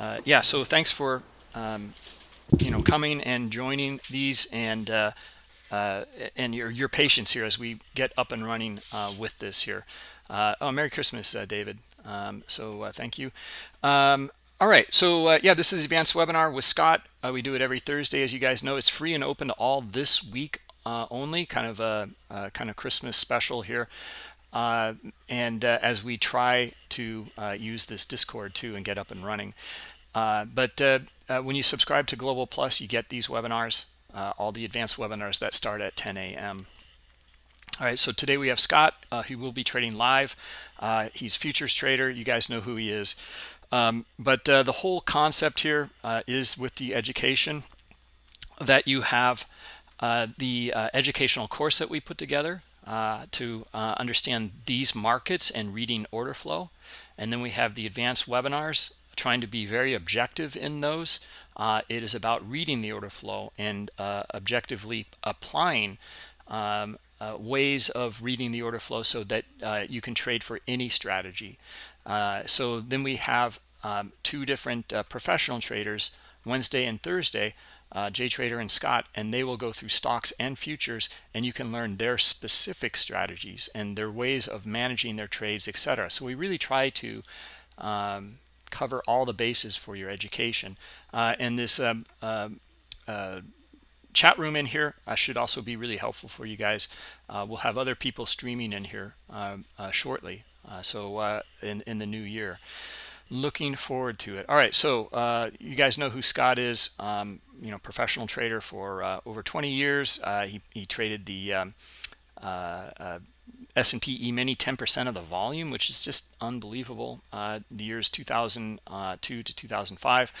uh, yeah, so thanks for um, you know coming and joining these and uh, uh, and your your patience here as we get up and running uh, with this here. Uh, oh, Merry Christmas, uh, David. Um, so thank you. Um, all right, so yeah, this is advanced webinar with Scott. we do it every Thursday, as you guys know. It's free and open to all this week only. Kind of a, a kind of Christmas special here. Uh, and uh, as we try to uh, use this discord too and get up and running. But when you subscribe to global plus you get these webinars all the advanced webinars that start at 10 a.m all right so today we have scott he will be trading live. He's futures trader. You guys know who he is. Um, but uh, the whole concept here uh, is with the education that you have uh, the educational course that we put together uh, to uh, understand these markets and reading order flow. And then we have the advanced webinars, trying to be very objective in those. Uh, it is about reading the order flow and uh, objectively applying um, uh, ways of reading the order flow so that you can trade for any strategy. so then we have um, two different professional traders, Wednesday and Thursday, uh, JTrader and Scott, and they will go through stocks and futures, and you can learn their specific strategies and their ways of managing their trades, etc. So we really try to um, cover all the bases for your education. Uh, and this um, uh, uh, chat room in here uh, should also be really helpful for you guys. Uh, we'll have other people streaming in here um, shortly, so in, in the new year looking forward to it. All right so uh, you guys know who scott is um, you know professional trader for uh, over 20 years. Uh, he, he traded the um, uh, uh, S&P E-mini 10% of the volume which is just unbelievable uh, the years 2002 to 2005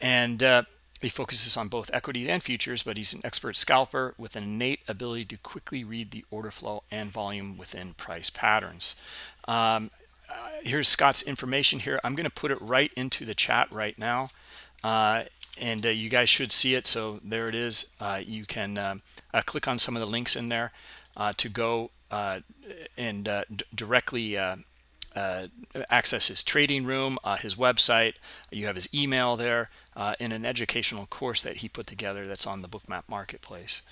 and he focuses on both equities and futures but he's an expert scalper with an innate ability to quickly read the order flow and volume within price patterns. Um, uh, here's Scott's information here. I'm going to put it right into the chat right now. Uh, and uh, you guys should see it. So there it is. Uh, you can um, uh, click on some of the links in there uh, to go and directly access his trading room, his website. You have his email there in an educational course that he put together that's on the Bookmap Marketplace.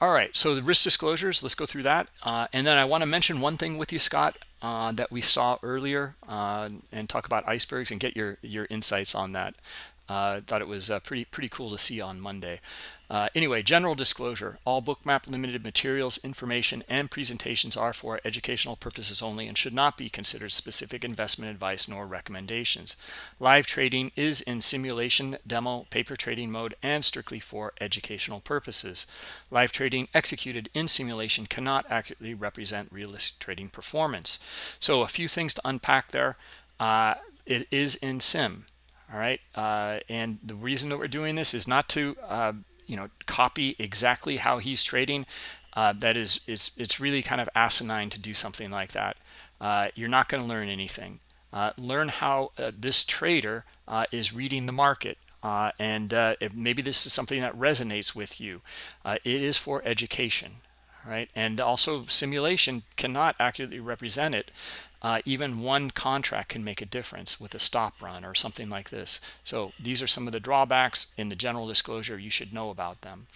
All right, so the risk disclosures, let's go through that. Uh, and then I want to mention one thing with you, Scott, uh, that we saw earlier uh, and talk about icebergs and get your, your insights on that. Uh, thought it was uh, pretty pretty cool to see on Monday. Uh, anyway, general disclosure. All Bookmap Limited materials, information, and presentations are for educational purposes only and should not be considered specific investment advice nor recommendations. Live trading is in simulation, demo, paper trading mode, and strictly for educational purposes. Live trading executed in simulation cannot accurately represent realistic trading performance. So a few things to unpack there. Uh, it is in sim all right uh, and the reason that we're doing this is not to uh, you know copy exactly how he's trading. Uh, that is is it's really kind of asinine to do something like that. Uh, you're not going to learn anything. Uh, learn how uh, this trader is reading the market. And maybe this is something that resonates with you. It is for education right? And also simulation cannot accurately represent it uh, even one contract can make a difference with a stop run or something like this. So these are some of the drawbacks in the general disclosure. You should know about them.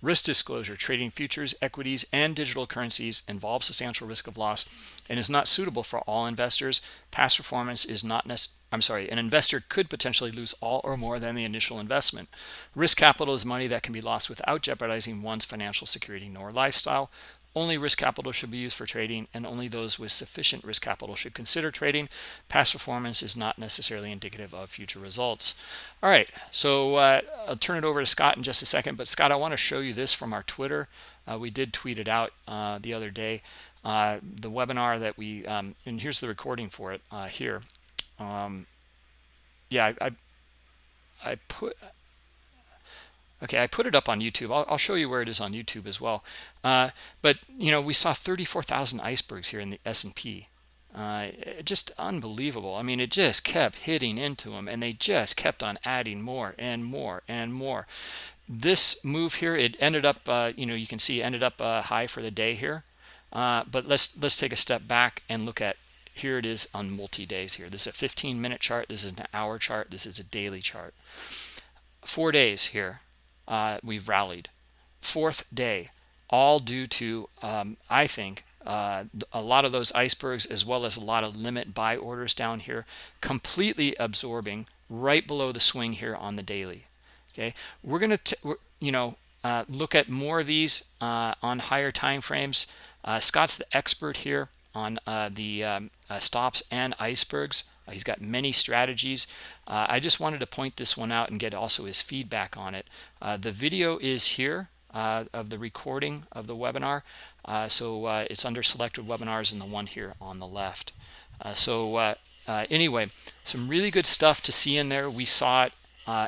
Risk disclosure, trading futures, equities, and digital currencies involves substantial risk of loss and is not suitable for all investors. Past performance is not necessary. I'm sorry, an investor could potentially lose all or more than the initial investment. Risk capital is money that can be lost without jeopardizing one's financial security nor lifestyle. Only risk capital should be used for trading, and only those with sufficient risk capital should consider trading. Past performance is not necessarily indicative of future results. All right, so uh, I'll turn it over to Scott in just a second. But Scott, I want to show you this from our Twitter. Uh, we did tweet it out uh, the other day. Uh, the webinar that we, um, and here's the recording for it uh, here. Um, yeah, I, I, I put Okay, I put it up on YouTube. I'll, I'll, show you where it is on YouTube as well. Uh, but, you know, we saw 34,000 icebergs here in the S&P. Uh, just unbelievable. I mean, it just kept hitting into them, and they just kept on adding more and more and more. This move here, it ended up, uh, you know, you can see ended up uh, high for the day here. Uh, but let's let's take a step back and look at here it is on multi-days here this is a 15 minute chart this is an hour chart this is a daily chart four days here uh, we've rallied. Fourth day all due to um, i think uh, a lot of those icebergs as well as a lot of limit buy orders down here completely absorbing right below the swing here on the daily okay? We're gonna you know uh, look at more of these uh, on higher time frames. Uh, scott's the expert here on uh, the um, uh, stops and icebergs Uh, he's got many strategies. Uh, I just wanted to point this one out and get also his feedback on it. Uh, the video is here of the recording of the webinar. So it's under selected webinars and the one here on the left. So anyway some really good stuff to see in there. We saw it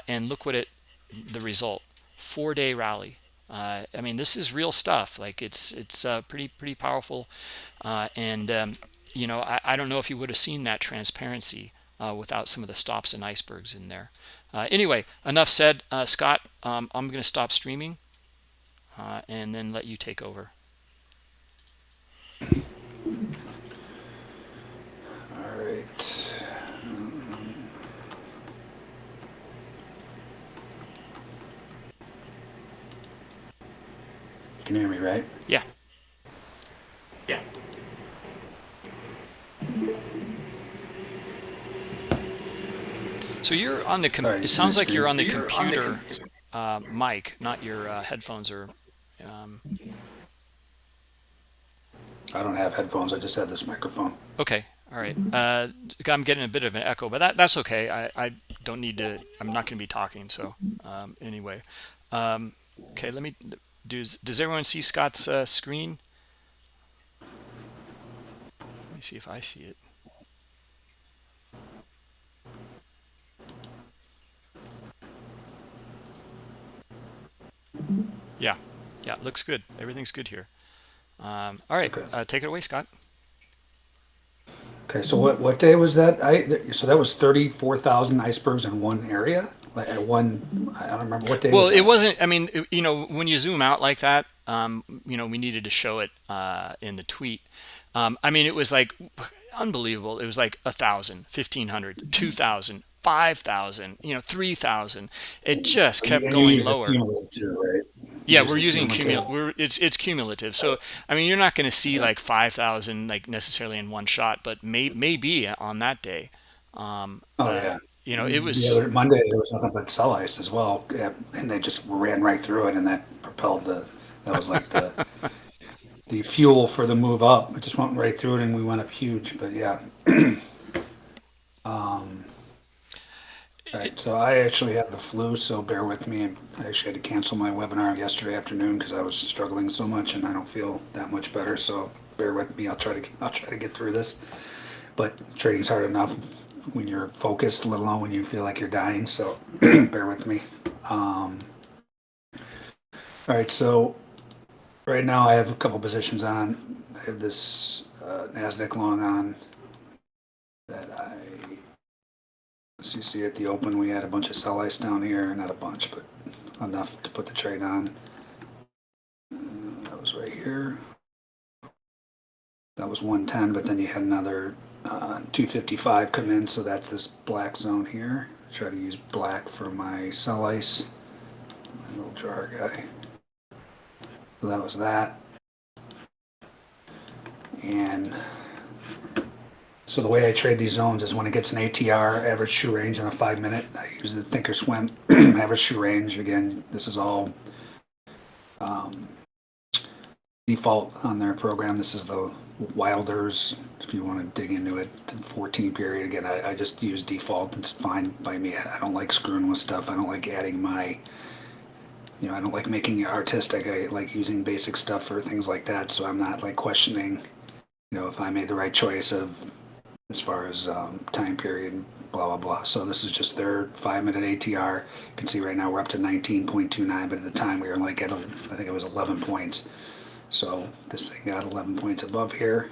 and look what it the result. Four day rally. Uh, I mean this is real stuff. Like it's it's uh, pretty pretty powerful. Uh, and um, you know I, I, don't know if you would have seen that transparency uh, without some of the stops and icebergs in there uh, anyway enough said uh, Scott um, I'm gonna stop streaming and then let you take over all right You can hear me, right? Yeah. So you're on the. Right, it sounds like you're on the computer on the uh, mic, not your uh, headphones or. Um... I don't have headphones. I just have this microphone. Okay. All right. Uh, I'm getting a bit of an echo, but that, that's okay. I, I don't need to. I'm not going to be talking. So um, anyway, um, okay. Let me does, does everyone see Scott's uh, screen? Me see if I see it. Yeah, yeah, looks good. Everything's good here. Um, all right, okay. uh, take it away, Scott. Okay, so what what day was that? I so that was thirty four thousand icebergs in one area like at one i don't remember what day well was it wasn't i mean you know when you zoom out like that um you know we needed to show it uh in the tweet um i mean it was like unbelievable it was like a thousand fifteen hundred two thousand five thousand you know three thousand it just kept going lower too, right? yeah we're using cumulative we're it's it's cumulative so i mean you're not going to see like 5000 like necessarily in one shot but may maybe on that day um oh uh, yeah you know, it was the just, Monday. There was nothing but sell ice as well, and they just ran right through it, and that propelled the. That was like the the fuel for the move up. It just went right through it, and we went up huge. But yeah. um. Right, so I actually have the flu, so bear with me. I actually had to cancel my webinar yesterday afternoon because I was struggling so much, and I don't feel that much better. So bear with me. I'll try to I'll try to get through this. But trading's hard enough when you're focused, let alone when you feel like you're dying. So bear with me. Um, all right, so right now I have a couple positions on. I have this uh, NASDAQ long on that I, as you see at the open, we had a bunch of sell ice down here, not a bunch, but enough to put the trade on. Uh, that was right here. That was 110, but then you had another uh, 255 come in, so that's this black zone here. Try to use black for my sell ice, my little jar guy. So that was that. And so the way I trade these zones is when it gets an ATR, average true range on a five minute, I use the thinkorswim average true range. Again, this is all um, default on their program. This is the Wilders, if you want to dig into it, 14 period. Again, I, I just use default. It's fine by me. I don't like screwing with stuff. I don't like adding my, you know, I don't like making it artistic. I like using basic stuff for things like that. So I'm not like questioning, you know, if I made the right choice of as far as um, time period, blah, blah, blah. So this is just their five minute ATR. You can see right now we're up to 19.29, but at the time we were like at, I think it was 11 points. So this thing got 11 points above here.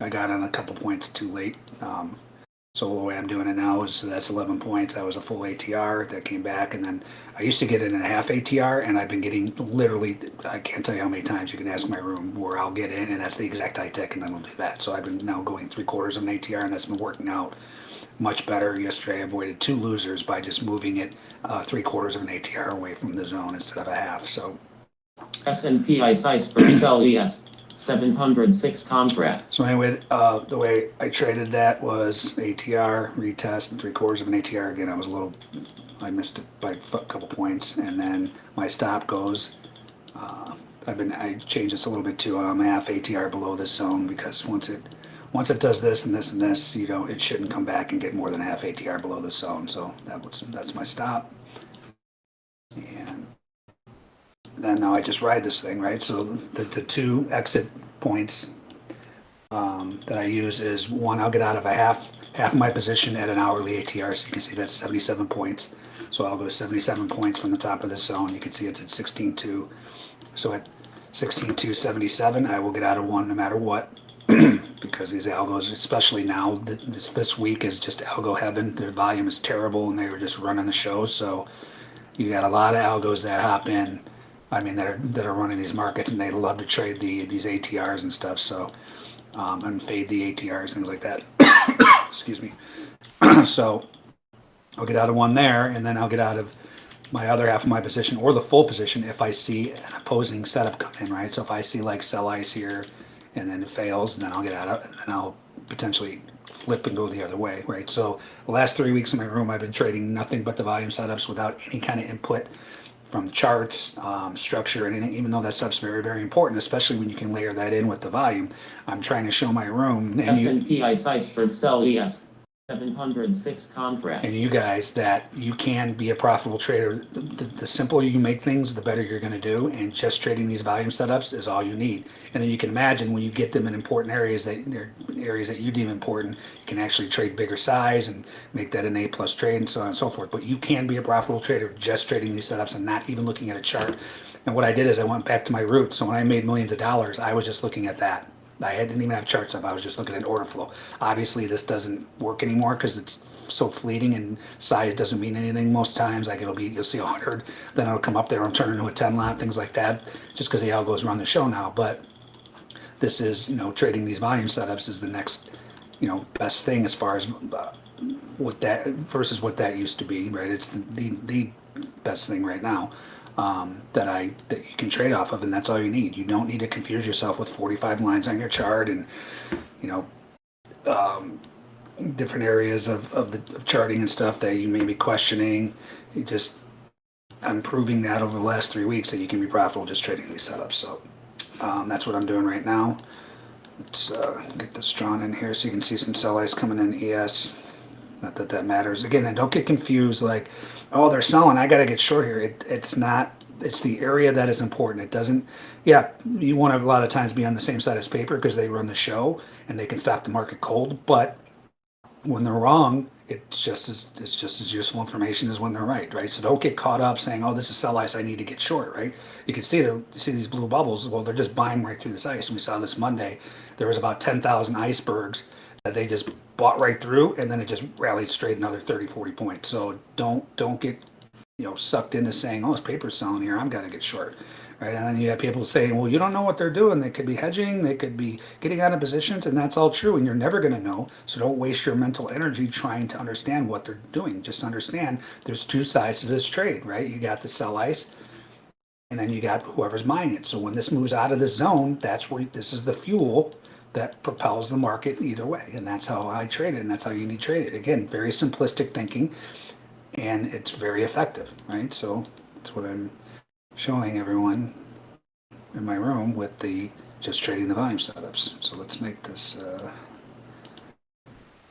I got on a couple points too late. Um, So the way I'm doing it now is that's 11 points. That was a full ATR that came back, and then I used to get in a half ATR, and I've been getting literally I can't tell you how many times you can ask my room where I'll get in, and that's the exact high tech, and then we'll do that. So I've been now going three quarters of an ATR, and that's been working out much better. Yesterday I avoided two losers by just moving it uh, three quarters of an ATR away from the zone instead of a half. So S&P ICE for Sell ES 706 contract. So anyway, uh, the way I traded that was ATR retest and three quarters of an ATR. Again, I was a little, I missed it by a couple points, and then my stop goes. Uh, I've been I changed this a little bit to um, half ATR below this zone because once it once it does this and this and this, you know, it shouldn't come back and get more than half ATR below this zone. So that was that's my stop, and then now I just ride this thing, right? So the, the two exit points um, that I use is one, I'll get out of a half, half my position at an hourly ATR. So you can see that's 77 points. So I'll go 77 points from the top of this zone. You can see it's at 16.2. So at 16.277, I will get out of one no matter what. because these algos, especially now, this this week is just algo heaven. Their volume is terrible, and they were just running the show. So you got a lot of algos that hop in I mean, that are that are running these markets, and they love to trade the these ATRs and stuff. So, um, and fade the ATRs, things like that. Excuse me. so, I'll get out of one there, and then I'll get out of my other half of my position or the full position if I see an opposing setup come in, right? So if I see like sell ice here, and then it fails, then I'll get out of, and then I'll potentially flip and go the other way, right? So the last three weeks in my room, I've been trading nothing but the volume setups without any kind of input from charts, um, structure, anything, even though that stuff's very, very important, especially when you can layer that in with the volume. I'm trying to show my room S&P ICE Iceberg Sell ES 706 contract. and you guys that you can be a profitable trader. The, the, the simpler you make things, the better you're going to do. And just trading these volume setups is all you need. And then you can imagine when you get them in important areas that areas that you deem important, you can actually trade bigger size and make that an A plus trade and so on and so forth. But you can be a profitable trader just trading these setups and not even looking at a chart. And what I did is I went back to my roots. So when I made millions of dollars, I was just looking at that. I didn't even have charts up. I was just looking at order flow. Obviously, this doesn't work anymore because it's so fleeting and size doesn't mean anything most times. Like it'll be, you'll see a 100, then it'll come up there and turn into a 10 lot, things like that, just because the algos run the show now. But this is, you know, trading these volume setups is the next, you know, best thing as far as uh, what that versus what that used to be, right? It's the, the, the best thing right now um, that I that you can trade off of, and that's all you need. You don't need to confuse yourself with 45 lines on your chart and you know um, different areas of, of the of charting and stuff that you may be questioning. You just I'm proving that over the last three weeks that you can be profitable just trading these setups. So um, that's what I'm doing right now. Let's uh, get this drawn in here so you can see some sell ice coming in ES. Not that that matters. Again, and don't get confused like, oh, they're selling. I got to get short here. It, it's not. It's the area that is important. It doesn't. Yeah, you want to a lot of times be on the same side as paper because they run the show and they can stop the market cold. But when they're wrong, it's just as it's just as useful information as when they're right, right? So don't get caught up saying, "Oh, this is sell ice. I need to get short." Right? You can see there, see these blue bubbles. Well, they're just buying right through this ice. And we saw this Monday. There was about ten thousand icebergs they just bought right through and then it just rallied straight another 30 40 points. So don't don't get you know sucked into saying oh this paper's selling here. I'm gonna get short right? And then you have people saying well you don't know what they're doing. They could be hedging. They could be getting out of positions and that's all true and you're never going to know. So don't waste your mental energy trying to understand what they're doing. Just understand there's two sides to this trade right? You got the sell ice and then you got whoever's buying it. So when this moves out of the zone that's where this is the fuel that propels the market either way. And that's how I trade it, and that's how you need to trade it. Again, very simplistic thinking, and it's very effective, right? So that's what I'm showing everyone in my room with the just trading the volume setups. So let's make this. Uh,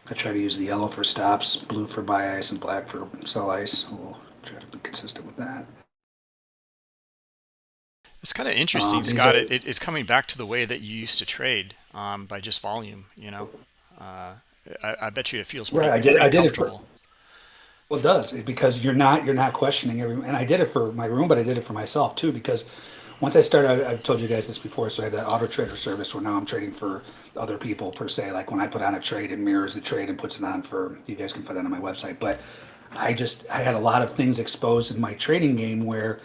I try to use the yellow for stops, blue for buy ice, and black for sell ice. We'll try to be consistent with that. It's kind of interesting, um, Scott. It, it, it's coming back to the way that you used to trade um, by just volume. You know, uh, I, I, bet you it feels pretty, right. I did. I did it for. Well, it does because you're not you're not questioning every. And I did it for my room, but I did it for myself too because once I started, I- I've told you guys this before, so I have that auto trader service where now I'm trading for other people per se. Like when I put on a trade, it mirrors the trade and puts it on for, you guys can find that on my website. But I just, I had a lot of things exposed in my trading game where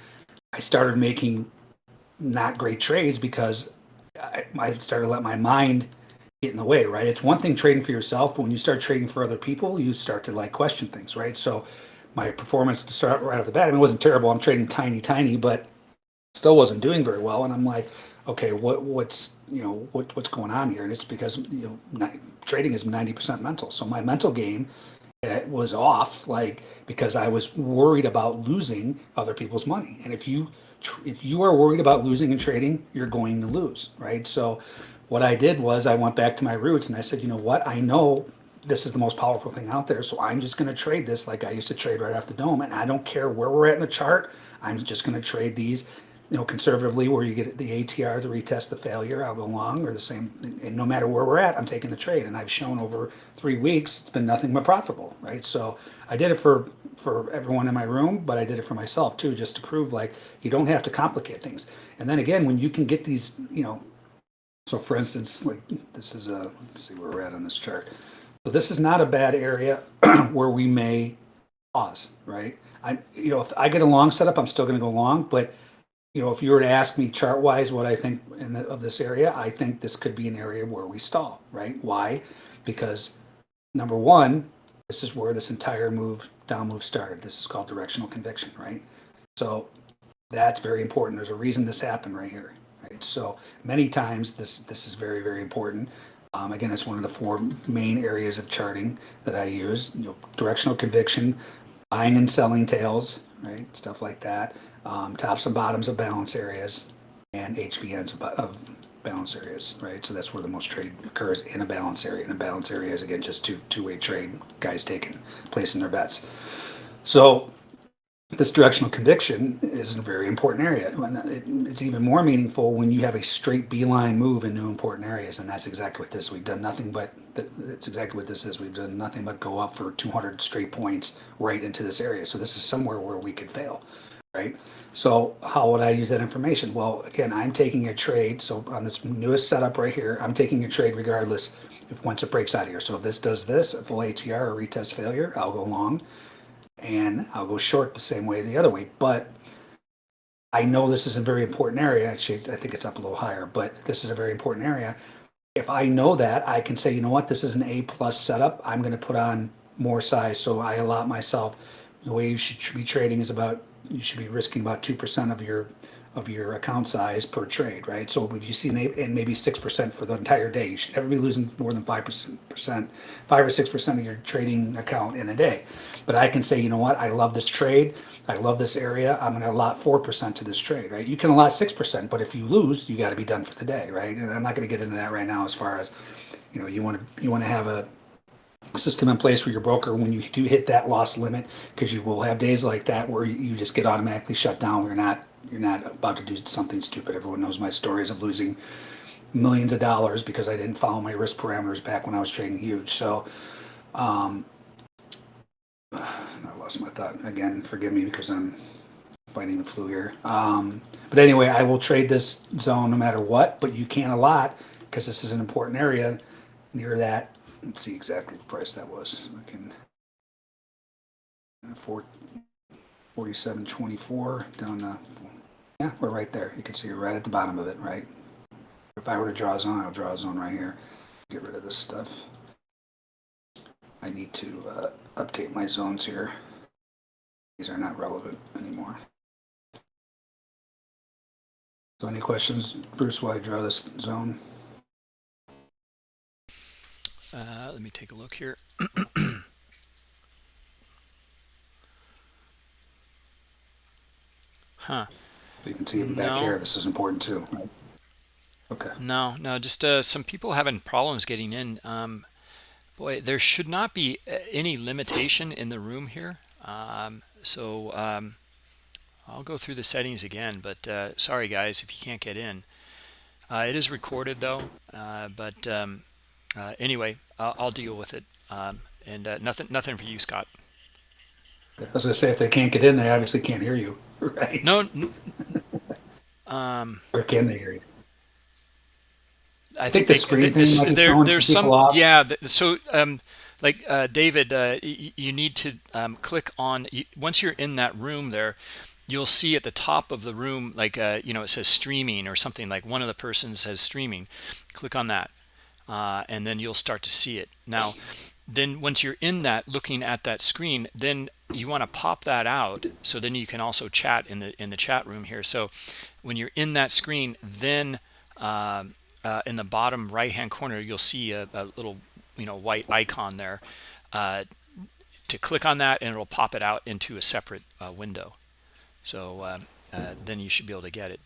I started making not great trades because I, I started to let my mind get in the way, right? It's one thing trading for yourself, but when you start trading for other people, you start to like question things, right? So my performance to start right off the bat, I mean, it wasn't terrible. I'm trading tiny, tiny, but still wasn't doing very well. And I'm like, okay, what, what's, you know, what, what's going on here? And it's because, you know, not, trading is 90% mental. So my mental game uh, was off, like, because I was worried about losing other people's money. And if you, if you are worried about losing in trading, you're going to lose, right? So what I did was I went back to my roots and I said, you know what? I know this is the most powerful thing out there. So I'm just going to trade this like I used to trade right off the dome. And I don't care where we're at in the chart. I'm just going to trade these, you know, conservatively where you get the ATR to retest the failure. I'll go long or the same. And no matter where we're at, I'm taking the trade. And I've shown over three weeks, it's been nothing but profitable, right? So I did it for, for everyone in my room, but I did it for myself too, just to prove like you don't have to complicate things. And then again, when you can get these, you know, so for instance, like this is a, let's see where we're at on this chart. So this is not a bad area where we may pause, right? I, you know, if I get a long setup, I'm still going to go long, but you know, if you were to ask me chart wise what I think in the, of this area, I think this could be an area where we stall, right? Why? Because number one, this is where this entire move down move started. This is called directional conviction, right? So that's very important. There's a reason this happened right here, right? So many times this this is very very important. Um, again, it's one of the four main areas of charting that I use. You know, directional conviction, buying and selling tails, right? Stuff like that. Um, tops and bottoms of balance areas, and HVNs of, balance areas, right? So that's where the most trade occurs in a balance area. And a balance area is again just two two way trade, guys taking placing their bets. So this directional conviction is a very important area. It's even more meaningful when you have a straight beeline move into important areas, and that's exactly what this. We've done nothing but that's exactly what this is. We've done nothing but go up for 200 straight points right into this area. So this is somewhere where we could fail, right? So how would I use that information? Well, again, I'm taking a trade. So on this newest setup right here, I'm taking a trade regardless if once it breaks out of here. So if this does this, a full ATR or retest failure, I'll go long and I'll go short the same way the other way. But I know this is a very important area. Actually, I think it's up a little higher, but this is a very important area. If I know that, I can say, you know what, this is an A plus setup. I'm going to put on more size, so I allot myself. The way you should be trading is about you should be risking about two percent of your of your account size per trade, right? So if you see an eight, and maybe six percent for the entire day, you should never be losing more than five percent, five or six percent of your trading account in a day. But I can say, you know what, I love this trade, I love this area. I'm going to allot four percent to this trade, right? You can allot six percent, but if you lose, you got to be done for the day, right? And I'm not going to get into that right now. As far as you know, you want to you want to have a system in place for your broker when you do hit that loss limit because you will have days like that where you just get automatically shut down you're not you're not about to do something stupid. Everyone knows my stories of losing millions of dollars because i didn't follow my risk parameters back when i was trading huge. So um i lost my thought. Again forgive me because i'm fighting the flu here. Um but anyway i will trade this zone no matter what but you can't a lot because this is an important area near that let's see exactly what price that was. I can uh, four forty-seven twenty-four down to yeah, we're right there. You can see right at the bottom of it, right? If I were to draw a zone, I'll draw a zone right here. Get rid of this stuff. I need to uh, update my zones here. These are not relevant anymore. So any questions, Bruce, while I draw this zone? Uh, let me take a look here. huh. You can see even back No. here, this is important too, right? Okay. No, no, just uh, some people having problems getting in. Um, boy, there should not be uh, any limitation in the room here. Um, so um, I'll go through the settings again, but uh, sorry guys if you can't get in. Uh, it is recorded though, uh, but um, uh, anyway, I'll, I'll deal with it. Um, and uh, nothing, nothing for you, Scott. I was gonna say, if they can't get in, they obviously can't hear you, right? No, n- Um, Or can they hear you? I think the they- screen th- thing this- there, there's some off. yeah. So, um, like uh, David, uh, y- you need to um, click on y- once you're in that room. There, you'll see at the top of the room, like uh, you know, it says streaming or something. Like one of the persons says streaming. Click on that, uh, and then you'll start to see it. Now, then once you're in that, looking at that screen, then you want to pop that out. So then you can also chat in the in the chat room here. So when you're in that screen, then um, uh, in the bottom right hand corner you'll see a, a little you know white icon there uh, to click on that and it'll pop it out into a separate uh, window so uh, uh, then you should be able to get it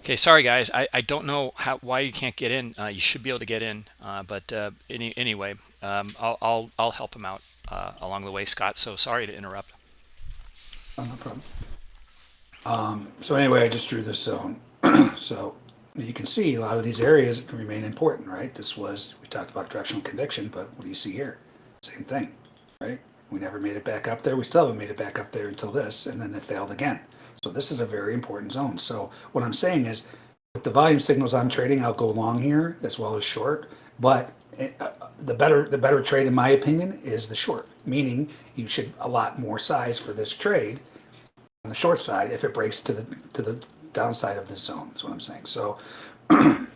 okay sorry guys I, I don't know how why you can't get in uh, you should be able to get in uh, but uh, any, anyway um, I'll, I'll I'll help him out uh, along the way Scott so sorry to interrupt Oh, no problem. Um, so anyway, I just drew this zone. so you can see a lot of these areas can remain important, right? This was, we talked about directional conviction, but what do you see here? Same thing, right? We never made it back up there. We still haven't made it back up there until this, and then it failed again. So this is a very important zone. So what I'm saying is, with the volume signals I'm trading, I'll go long here as well as short. But eh, uh, the better the better trade, in my opinion, is the short. Meaning you should allot more size for this trade on the short side if it breaks to the to the downside of this zone. Is what I'm saying. So when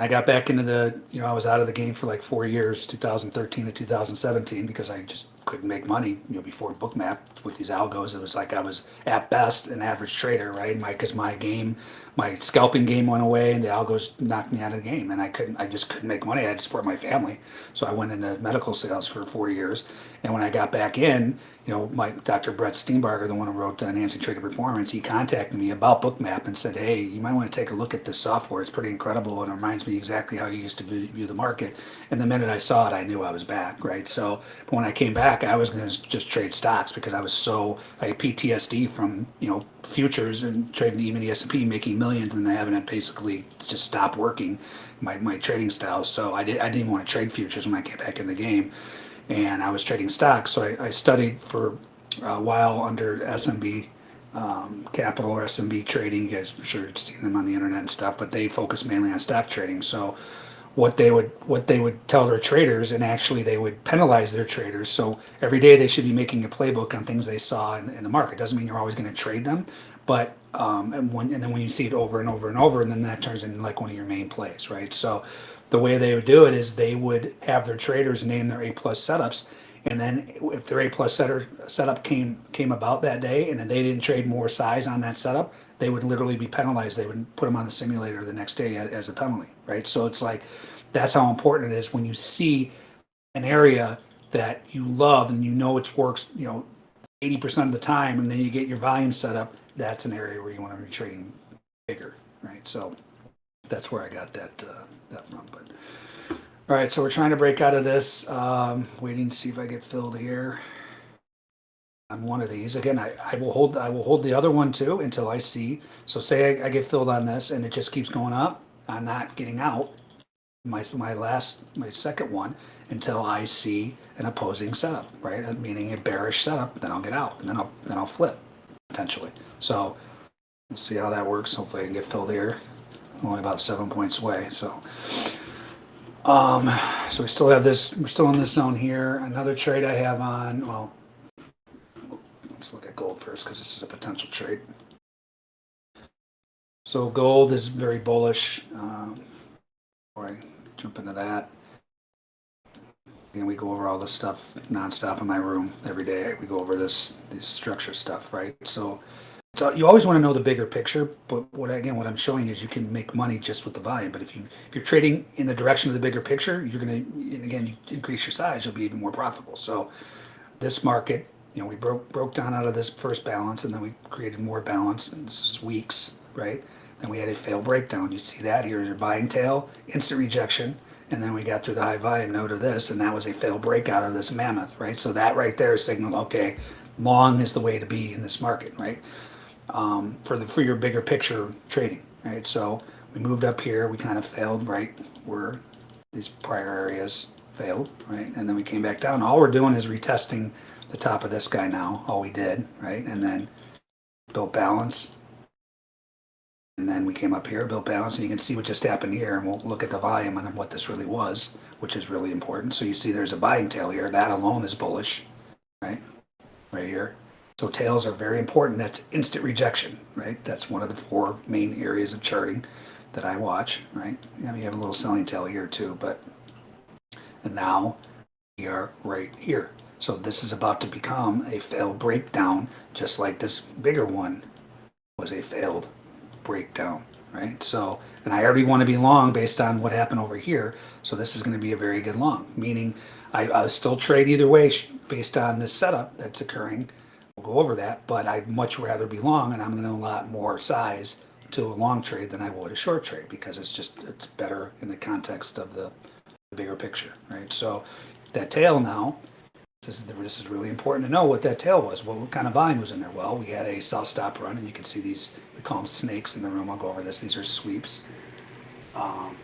I got back into the, you know, I was out of the game for like four years, 2013 to 2017, because I just couldn't make money, you know, before Bookmap with these algos. It was like I was at best an average trader, right? My, cause my game, my scalping game went away and the algos knocked me out of the game and I couldn't, I just couldn't make money. I had to support my family. So I went into medical sales for four years. And when I got back in, you know, my Dr. Brett Steenbarger, the one who wrote uh, Enhancing Trader Performance, he contacted me about Bookmap and said, "Hey, you might want to take a look at this software. It's pretty incredible and it reminds me exactly how you used to view, the market." And the minute I saw it, I knew I was back, right? So when I came back, I was going to just trade stocks because I was so I had PTSD from you know futures and trading even the S and P, making millions, and having it basically just stop working my, my trading style. So I did I didn't want to trade futures when I came back in the game and I was trading stocks. So I, I studied for a while under SMB um, Capital or SMB Trading. You guys, sure, have seen them on the internet and stuff, but they focus mainly on stock trading. So what they would what they would tell their traders, and actually they would penalize their traders. So every day they should be making a playbook on things they saw in, in the market. Doesn't mean you're always going to trade them, but um, and when and then when you see it over and over and over, and then that turns into like one of your main plays, right? So the way they would do it is they would have their traders name their A plus setups, and then if their A plus setter setup came came about that day, and they didn't trade more size on that setup, they would literally be penalized. They would put them on the simulator the next day as, a penalty, right? So it's like that's how important it is when you see an area that you love and you know it works, you know, eighty percent of the time, and then you get your volume set up. That's an area where you want to be trading bigger, right? So that's where I got that uh, that from. But all right, so we're trying to break out of this. Um, waiting to see if I get filled here. I'm one of these again. I, I will hold I will hold the other one too until I see. So say I, I get filled on this and it just keeps going up. I'm not getting out. My my last my second one until I see an opposing setup, right? Uh, Meaning a bearish setup. Then I'll get out and then I'll then I'll flip potentially. So we'll see how that works. Hopefully I can get filled here. Only about seven points away. So. Um, so we still have this, we're still in this zone here. Another trade I have on, well, let's look at gold first because this is a potential trade. So gold is very bullish. Um, before I jump into that, and we go over all this stuff nonstop in my room every day. We go over this this structure stuff, right? So, so you always want to know the bigger picture. But what again, what I'm showing is you can make money just with the volume. But if you if you're trading in the direction of the bigger picture, you're gonna and again you increase your size, you'll be even more profitable. So this market, you know, we broke broke down out of this first balance, and then we created more balance. And this is weeks, right? Then we had a fail breakdown. You see that here's your buying tail, instant rejection, and then we got through the high volume node of this, and that was a fail breakout of this mammoth, right? So that right there signaled, okay, long is the way to be in this market, right? Um, for the for your bigger picture trading, right? So we moved up here, we kind of failed, right? Where these prior areas failed, right? And then we came back down. All we're doing is retesting the top of this guy now. All we did, right? And then built balance, And then we came up here, built balance, and you can see what just happened here, and we'll look at the volume and what this really was, which is really important. So you see there's a buying tail here. That alone is bullish, right? Right here. So tails are very important. That's instant rejection, right? That's one of the four main areas of charting that I watch, right? We have a little selling tail here too, but and now we are right here. So this is about to become a failed breakdown, just like this bigger one was a failed breakdown, right? So, and I already want to be long based on what happened over here. So this is going to be a very good long, meaning I, I'll still trade either way based on this setup that's occurring. Go over that, but I'd much rather be long and I'm going to allot more size to a long trade than I would a short trade because it's just, it's better in the context of the, the bigger picture, right? So that tail now, this is, this is really important to know what that tail was. What kind of volume was in there? Well, we had a south stop run, and you can see these, we call them snakes in the room. I'll go over this. These are sweeps. Um.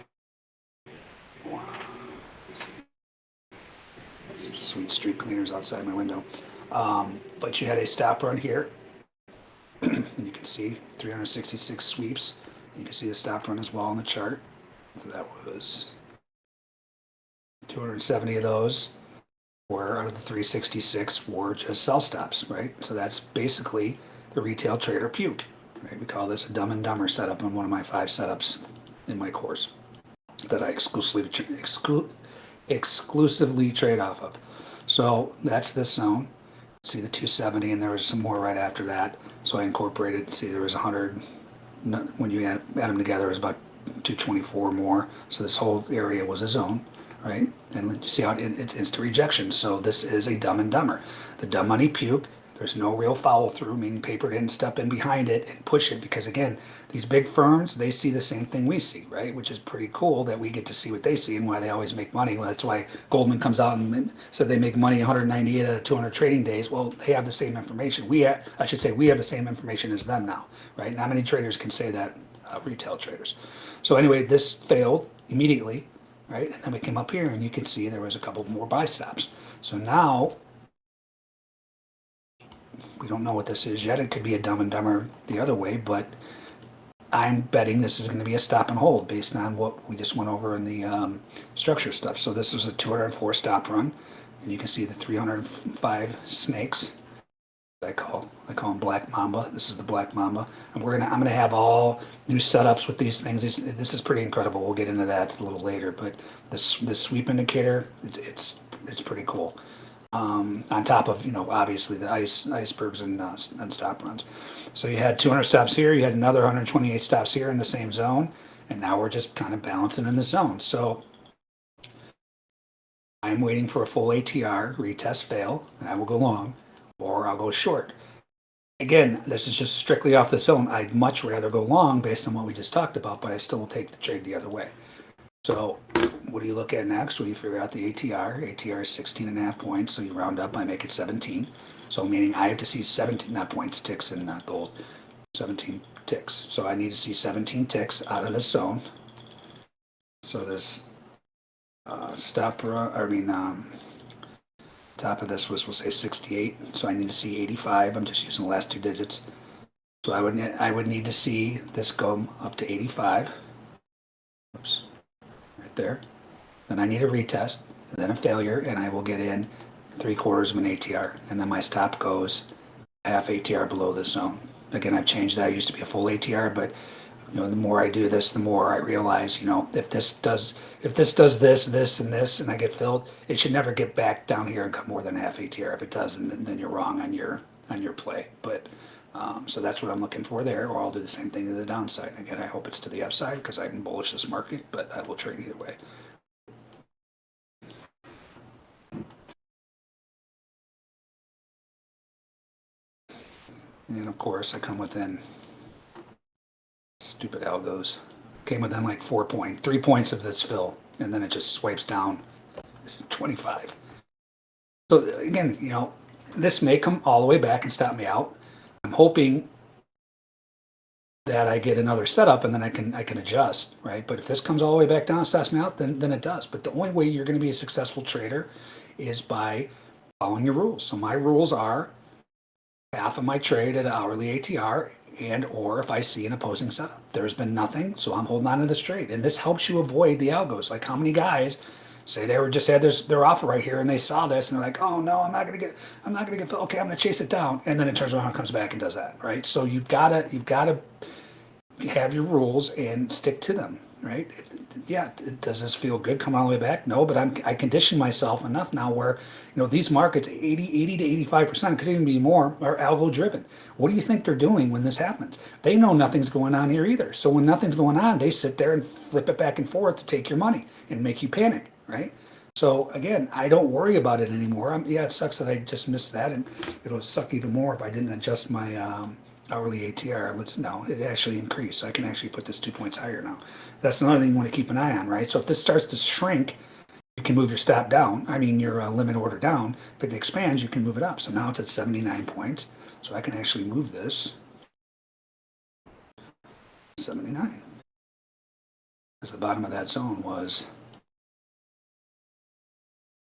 Some sweet street cleaners outside my window. Um, but you had a stop run here, and you can see 366 sweeps. You can see the stop run as well on the chart. So that was 270 of those were out of the 366 were just sell stops, right? So that's basically the retail trader puke. Right? We call this a dumb and dumber setup in one of my five setups in my course that I exclusively exclu- exclusively trade off of. So that's this zone. See the 270, and there was some more right after that. So I incorporated. See, there was 100. When you add, add them together, it was about 224 more. So this whole area was a zone right? And you see how it, it's instant rejection. So this is a dumb and dumber. The dumb money puke. There's no real follow through, meaning paper didn't step in behind it and push it because again, these big firms they see the same thing we see, right? Which is pretty cool that we get to see what they see and why they always make money. Well, that's why Goldman comes out and said they make money 198 out of 200 trading days. Well, they have the same information. We, I should say, we have the same information as them now, right? Not many traders can say that, uh, retail traders. So anyway, this failed immediately right? And then we came up here and you can see there was a couple more buy stops. So now, we don't know what this is yet. It could be a dumb and dumber the other way, but I'm betting this is going to be a stop and hold based on what we just went over in the um, structure stuff. So this was a 204 stop run, and you can see the 305 snakes. I call I call them Black Mamba. This is the Black Mamba, and we're gonna I'm gonna have all new setups with these things. This, this is pretty incredible. We'll get into that a little later, but this this sweep indicator it's it's, it's pretty cool. Um, on top of you know obviously the ice icebergs and uh, and stop runs. So you had 200 stops here. You had another 128 stops here in the same zone, and now we're just kind of balancing in the zone. So I'm waiting for a full ATR retest fail, and I will go long or I'll go short. Again, this is just strictly off the zone. I'd much rather go long based on what we just talked about, but I still will take the trade the other way. So what do you look at next? Well, you figure out the ATR. ATR is 16 and a half points, so you round up, I make it 17. So meaning I have to see 17, not points, ticks, and not gold. 17 ticks. So I need to see 17 ticks out of this zone. So this uh, stop, run- I mean, um, Top of this was, we'll say 68, so I need to see 85. I'm just using the last two digits. So I would, I would need to see this go up to 85. Oops, there. Then I need a retest, then a failure, and I will get in three quarters of an ATR. And then my stop goes half ATR below this zone. Again, I've changed that. I used to be a full ATR, but you know, the more I do this, the more I realize, you know, if this does, if this does this, this, and this, and I get filled, it should never get back down here and come more than half ATR. If it does, then, then you're wrong on your on your play. But um, so that's what I'm looking for there, or I'll do the same thing to the downside. Again, I hope it's to the upside because I can bullish this market, but I will trade either way. And of course, I come within stupid algos. Came within like four point, three points of this fill, and then it just swipes down 25. So again, you know, this may come all the way back and stop me out. I'm hoping that I get another setup and then I can I can adjust, right? But if this comes all the way back down and stops me out, then then it does. But the only way you're going to be a successful trader is by following your rules. So my rules are half of my trade at hourly ATR and or if I see an opposing setup. There's been nothing, so I'm holding on to this trade. And this helps you avoid the algos. Like how many guys say they were just had their, their offer right here and they saw this and they're like, oh no, I'm not gonna get, I'm not gonna get, okay, I'm gonna chase it down. And then it turns around and comes back and does that, right? So you've gotta, you've gotta have your rules and stick to them, right? Yeah, does this feel good coming all the way back? No, but I'm, I condition myself enough now where, you know, these markets, 80, 80 to 85%, could even be more, are algo driven. What do you think they're doing when this happens? They know nothing's going on here either. So when nothing's going on, they sit there and flip it back and forth to take your money and make you panic, right? So again, I don't worry about it anymore. Um yeah, it sucks that I just missed that, and it'll suck even more if I didn't adjust my um, hourly ATR. Let's no, it actually increased. So I can actually put this two points higher now. That's another thing you want to keep an eye on, right? So if this starts to shrink, you can move your stop down. I mean your uh, limit order down. If it expands, you can move it up. So now it's at 79 points. So I can actually move this 79. Because the bottom of that zone was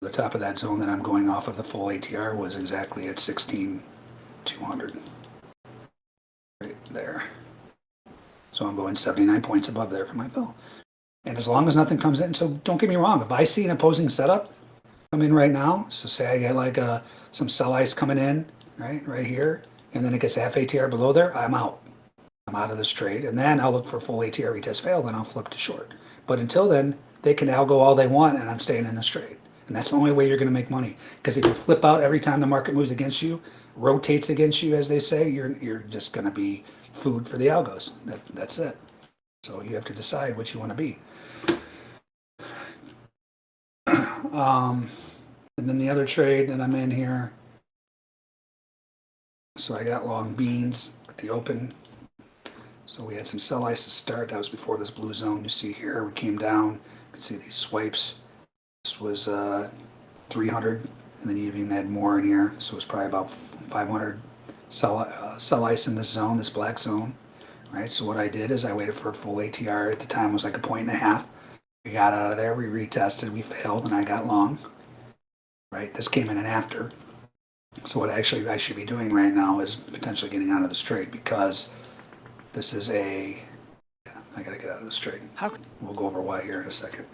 the top of that zone that I'm going off of the full ATR was exactly at 16,200. Right there. So I'm going 79 points above there for my fill. And as long as nothing comes in, so don't get me wrong, if I see an opposing setup come in right now, so say I get like uh, some sell ice coming in, right, right here, and then it gets half ATR below there, I'm out. I'm out of this trade, and then I'll look for full ATR retest fail, then I'll flip to short. But until then, they can now go all they want, and I'm staying in this trade. And that's the only way you're going to make money. Because if you flip out every time the market moves against you, rotates against you, as they say, you're you're just going to be food for the algos. That that's it. So you have to decide what you want to be. um, and then the other trade that I'm in here. So I got long beans at the open. So we had some sell ice to start. That was before this blue zone you see here. We came down. You can see these swipes. This was uh, 300, and then you even had more in here. So it was probably about 500 sell, uh, sell ice in this zone, this black zone. Right. So what I did is I waited for a full ATR. At the time it was like a point and a half. We got out of there. We retested. We failed, and I got long. Right. This came in and after. So what actually I should be doing right now is potentially getting out of this trade because this is a. I gotta get out of this trade. How, We'll go over why here in a second.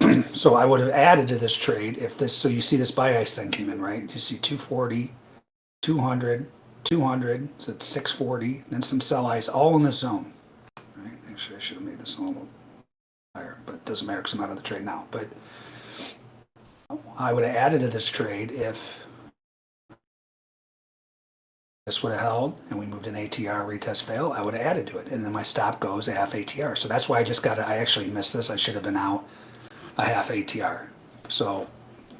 So I would have added to this trade if this, so you see this buy ice thing came in, right? You see 240, 200, 200, so it's 640, then some sell ice, all in this zone. Right? Actually, I should have made this a little higher, but it doesn't matter because I'm out of the trade now. But I would have added to this trade if this would have held and we moved an ATR retest fail, I would have added to it. And then my stop goes half ATR. So that's why I just got to, I actually missed this. I should have been out a half ATR. So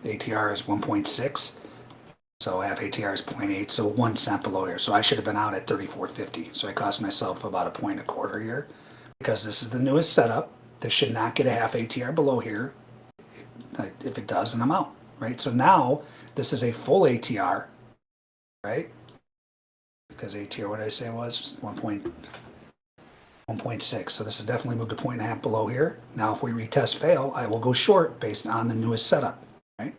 ATR is 1.6. So half ATR is 0.8, so one cent below here. So I should have been out at 34.50. So I cost myself about a point a quarter here because this is the newest setup. This should not get a half ATR below here. If it does, then I'm out, right? So now this is a full ATR, right? Because ATR, what I say was 1. 1.6. So this has definitely moved a point and a half below here. Now if we retest fail, I will go short based on the newest setup, right?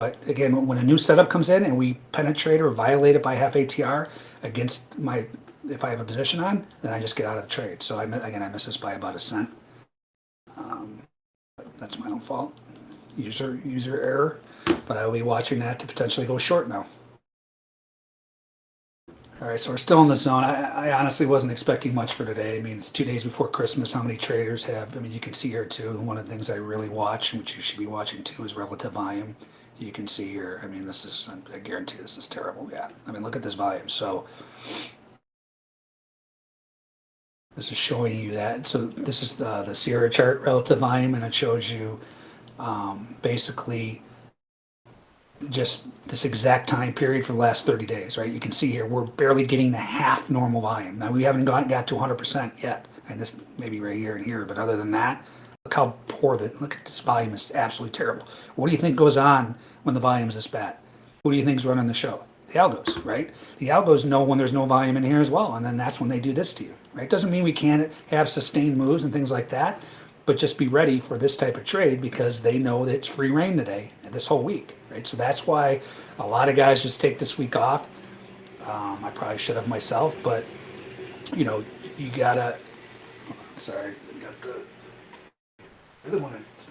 But again, when a new setup comes in and we penetrate or violate it by half ATR against my, if I have a position on, then I just get out of the trade. So I, again, I miss this by about a cent. Um, that's my own fault. User, user error. But I'll be watching that to potentially go short now. All right, so we're still in the zone. I, I honestly wasn't expecting much for today. I mean, it's two days before Christmas. How many traders have? I mean, you can see here too. One of the things I really watch, which you should be watching too, is relative volume. You can see here. I mean, this is. I guarantee this is terrible. Yeah. I mean, look at this volume. So this is showing you that. So this is the the Sierra chart relative volume, and it shows you um, basically just this exact time period for the last 30 days, right? You can see here, we're barely getting the half normal volume. Now, we haven't got, got to 100% yet, and this maybe right here and here, but other than that, look how poor the, look at this volume is absolutely terrible. What do you think goes on when the volume is this bad? Who do you think is running the show? The algos, right? The algos know when there's no volume in here as well, and then that's when they do this to you, right? Doesn't mean we can't have sustained moves and things like that, but just be ready for this type of trade because they know that it's free rein today and this whole week, right? So that's why a lot of guys just take this week off. Um, I probably should have myself, but you know, you gotta. Sorry, I got the. I really want to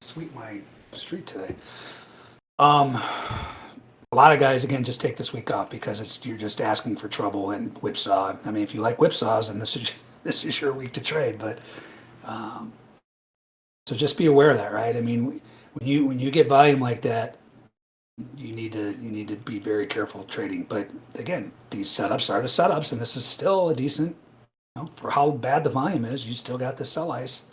sweep my street today. Um, a lot of guys again just take this week off because it's you're just asking for trouble and whipsaw. I mean, if you like whipsaws, then this is this is your week to trade. But um, so just be aware of that, right? I mean, when you when you get volume like that, you need to you need to be very careful trading. But again, these setups are the setups, and this is still a decent. You know, for how bad the volume is, you still got the sell ice.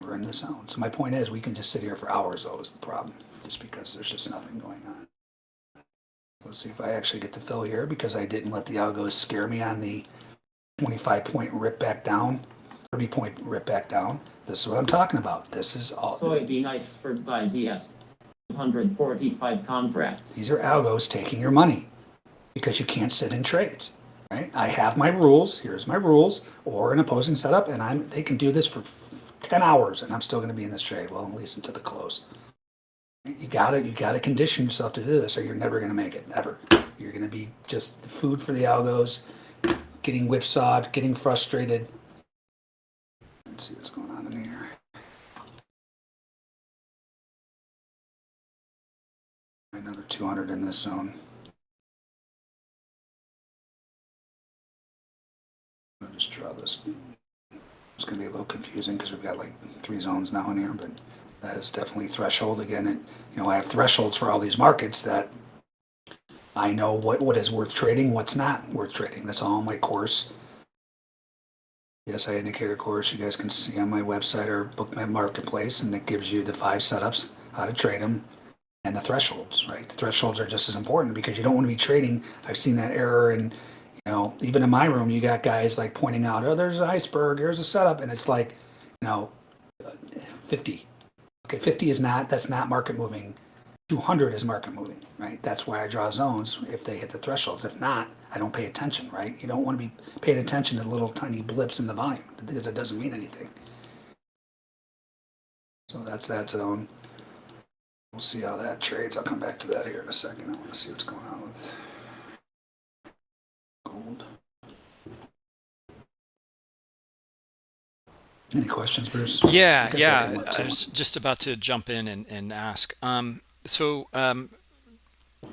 We're in the zone. So my point is, we can just sit here for hours. Though is the problem, just because there's just nothing going on. Let's see if I actually get to fill here because I didn't let the algos scare me on the 25 point rip back down, 30 point rip back down. This is what I'm talking about. This is all. Soybean for by ZS. 145 contracts. These are algos taking your money because you can't sit in trades. Right? I have my rules. Here's my rules, or an opposing setup, and I'm they can do this for 10 hours, and I'm still going to be in this trade. Well, at least until the close. You gotta you gotta condition yourself to do this, or you're never going to make it ever. You're going to be just food for the algos, getting whipsawed, getting frustrated. Let's see what's going on Another 200 in this zone. I'll just draw this. It's going to be a little confusing because we've got like three zones now in here, but that is definitely threshold again. And you know, I have thresholds for all these markets that I know what what is worth trading, what's not worth trading. That's all my course. SI indicator course you guys can see on my website or Bookmap Marketplace, and it gives you the five setups, how to trade them, and the thresholds. Right, the thresholds are just as important because you don't want to be trading. I've seen that error, and you know, even in my room, you got guys like pointing out, "Oh, there's an iceberg. Here's a setup," and it's like, you know, uh, fifty. Okay, fifty is not. That's not market moving. 200 is market moving, right? That's why I draw zones if they hit the thresholds. If not, I don't pay attention, right? You don't want to be paying attention to little tiny blips in the volume because it doesn't mean anything. So that's that zone. We'll see how that trades. I'll come back to that here in a second. I want to see what's going on with gold. Any questions, Bruce? Yeah, I guess I yeah. I was just about to jump in and, and ask. Um, so, um,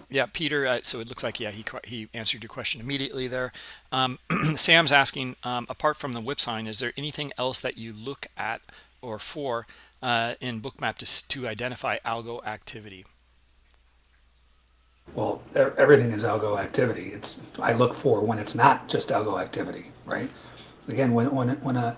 yeah, Peter. Uh, so it looks like yeah, he he answered your question immediately there. Um, Sam's asking, um, apart from the whip sign, is there anything else that you look at or for uh, in Bookmap to to identify algo activity? Well, everything is algo activity. It's I look for when it's not just algo activity, right? Again, when when when a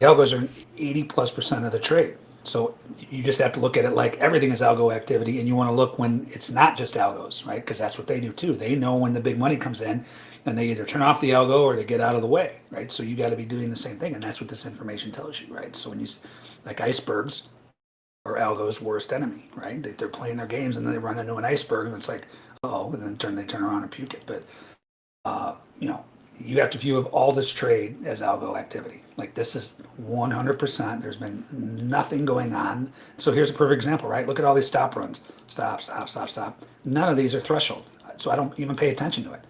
the algos are 80 plus percent of the trade. So you just have to look at it like everything is algo activity, and you want to look when it's not just algos, right? Because that's what they do too. They know when the big money comes in, and they either turn off the algo or they get out of the way, right? So you got to be doing the same thing, and that's what this information tells you, right? So when you like icebergs are algo's worst enemy, right? They, they're playing their games and then they run into an iceberg, and it's like, oh, and then turn they turn around and puke it. But uh, you know, you have to view of all this trade as algo activity. Like this is 100%. There's been nothing going on. So here's a perfect example, right? Look at all these stop runs. Stop, stop, stop, stop. None of these are threshold. So I don't even pay attention to it.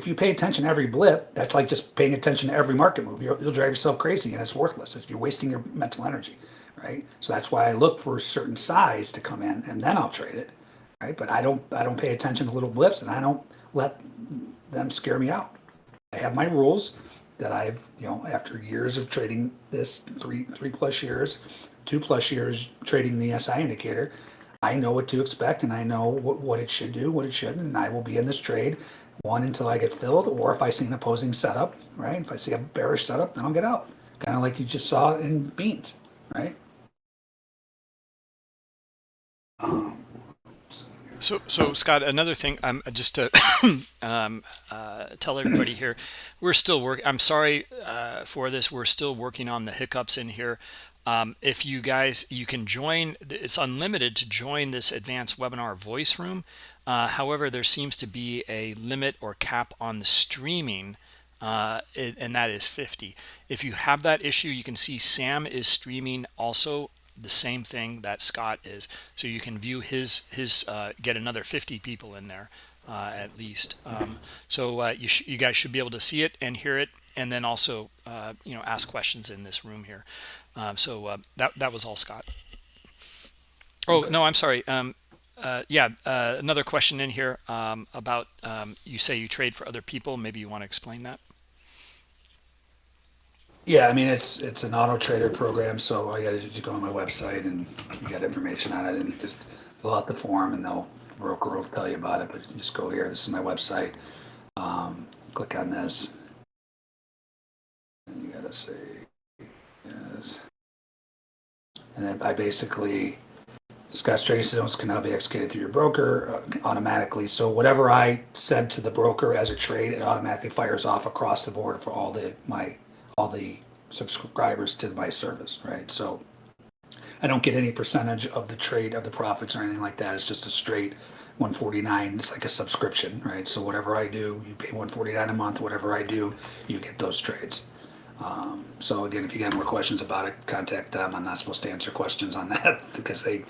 If you pay attention to every blip, that's like just paying attention to every market move. You'll, you'll drive yourself crazy and it's worthless. It's, you're wasting your mental energy, right? So that's why I look for a certain size to come in and then I'll trade it, right? But I don't, I don't pay attention to little blips and I don't let them scare me out. I have my rules that I've, you know, after years of trading this three three plus years, two plus years trading the SI indicator, I know what to expect and I know what, what it should do, what it shouldn't, and I will be in this trade one until I get filled, or if I see an opposing setup, right? If I see a bearish setup, then I'll get out. Kind of like you just saw in beans, right? So, so Scott, another thing, um, just to um, uh, tell everybody here, we're still working. I'm sorry uh, for this. We're still working on the hiccups in here. Um, if you guys, you can join. It's unlimited to join this advanced webinar voice room. Uh, however, there seems to be a limit or cap on the streaming uh, and that is 50. If you have that issue, you can see Sam is streaming also the same thing that Scott is. So you can view his his uh, get another 50 people in there uh, at least. Um, so uh, you sh- you guys should be able to see it and hear it, and then also uh, you know ask questions in this room here. Um, so uh, that that was all Scott. Oh no, I'm sorry. Um, uh, yeah, uh, another question in here um, about um, you say you trade for other people. Maybe you want to explain that. Yeah, I mean it's it's an auto trader program, so you got to go on my website and you got information on it, and just fill out the form, and they'll broker will tell you about it. But just go here. This is my website. Um, click on this, and you got to say yes, and I basically Scott's trading can now be executed through your broker uh, automatically. So whatever I said to the broker as a trade, it automatically fires off across the board for all the my all the subscribers to my service, right? So I don't get any percentage of the trade of the profits or anything like that. It's just a straight 149. It's like a subscription, right? So whatever I do, you pay 149 a month. Whatever I do, you get those trades. Um, so again, if you got more questions about it, contact them. I'm not supposed to answer questions on that because they,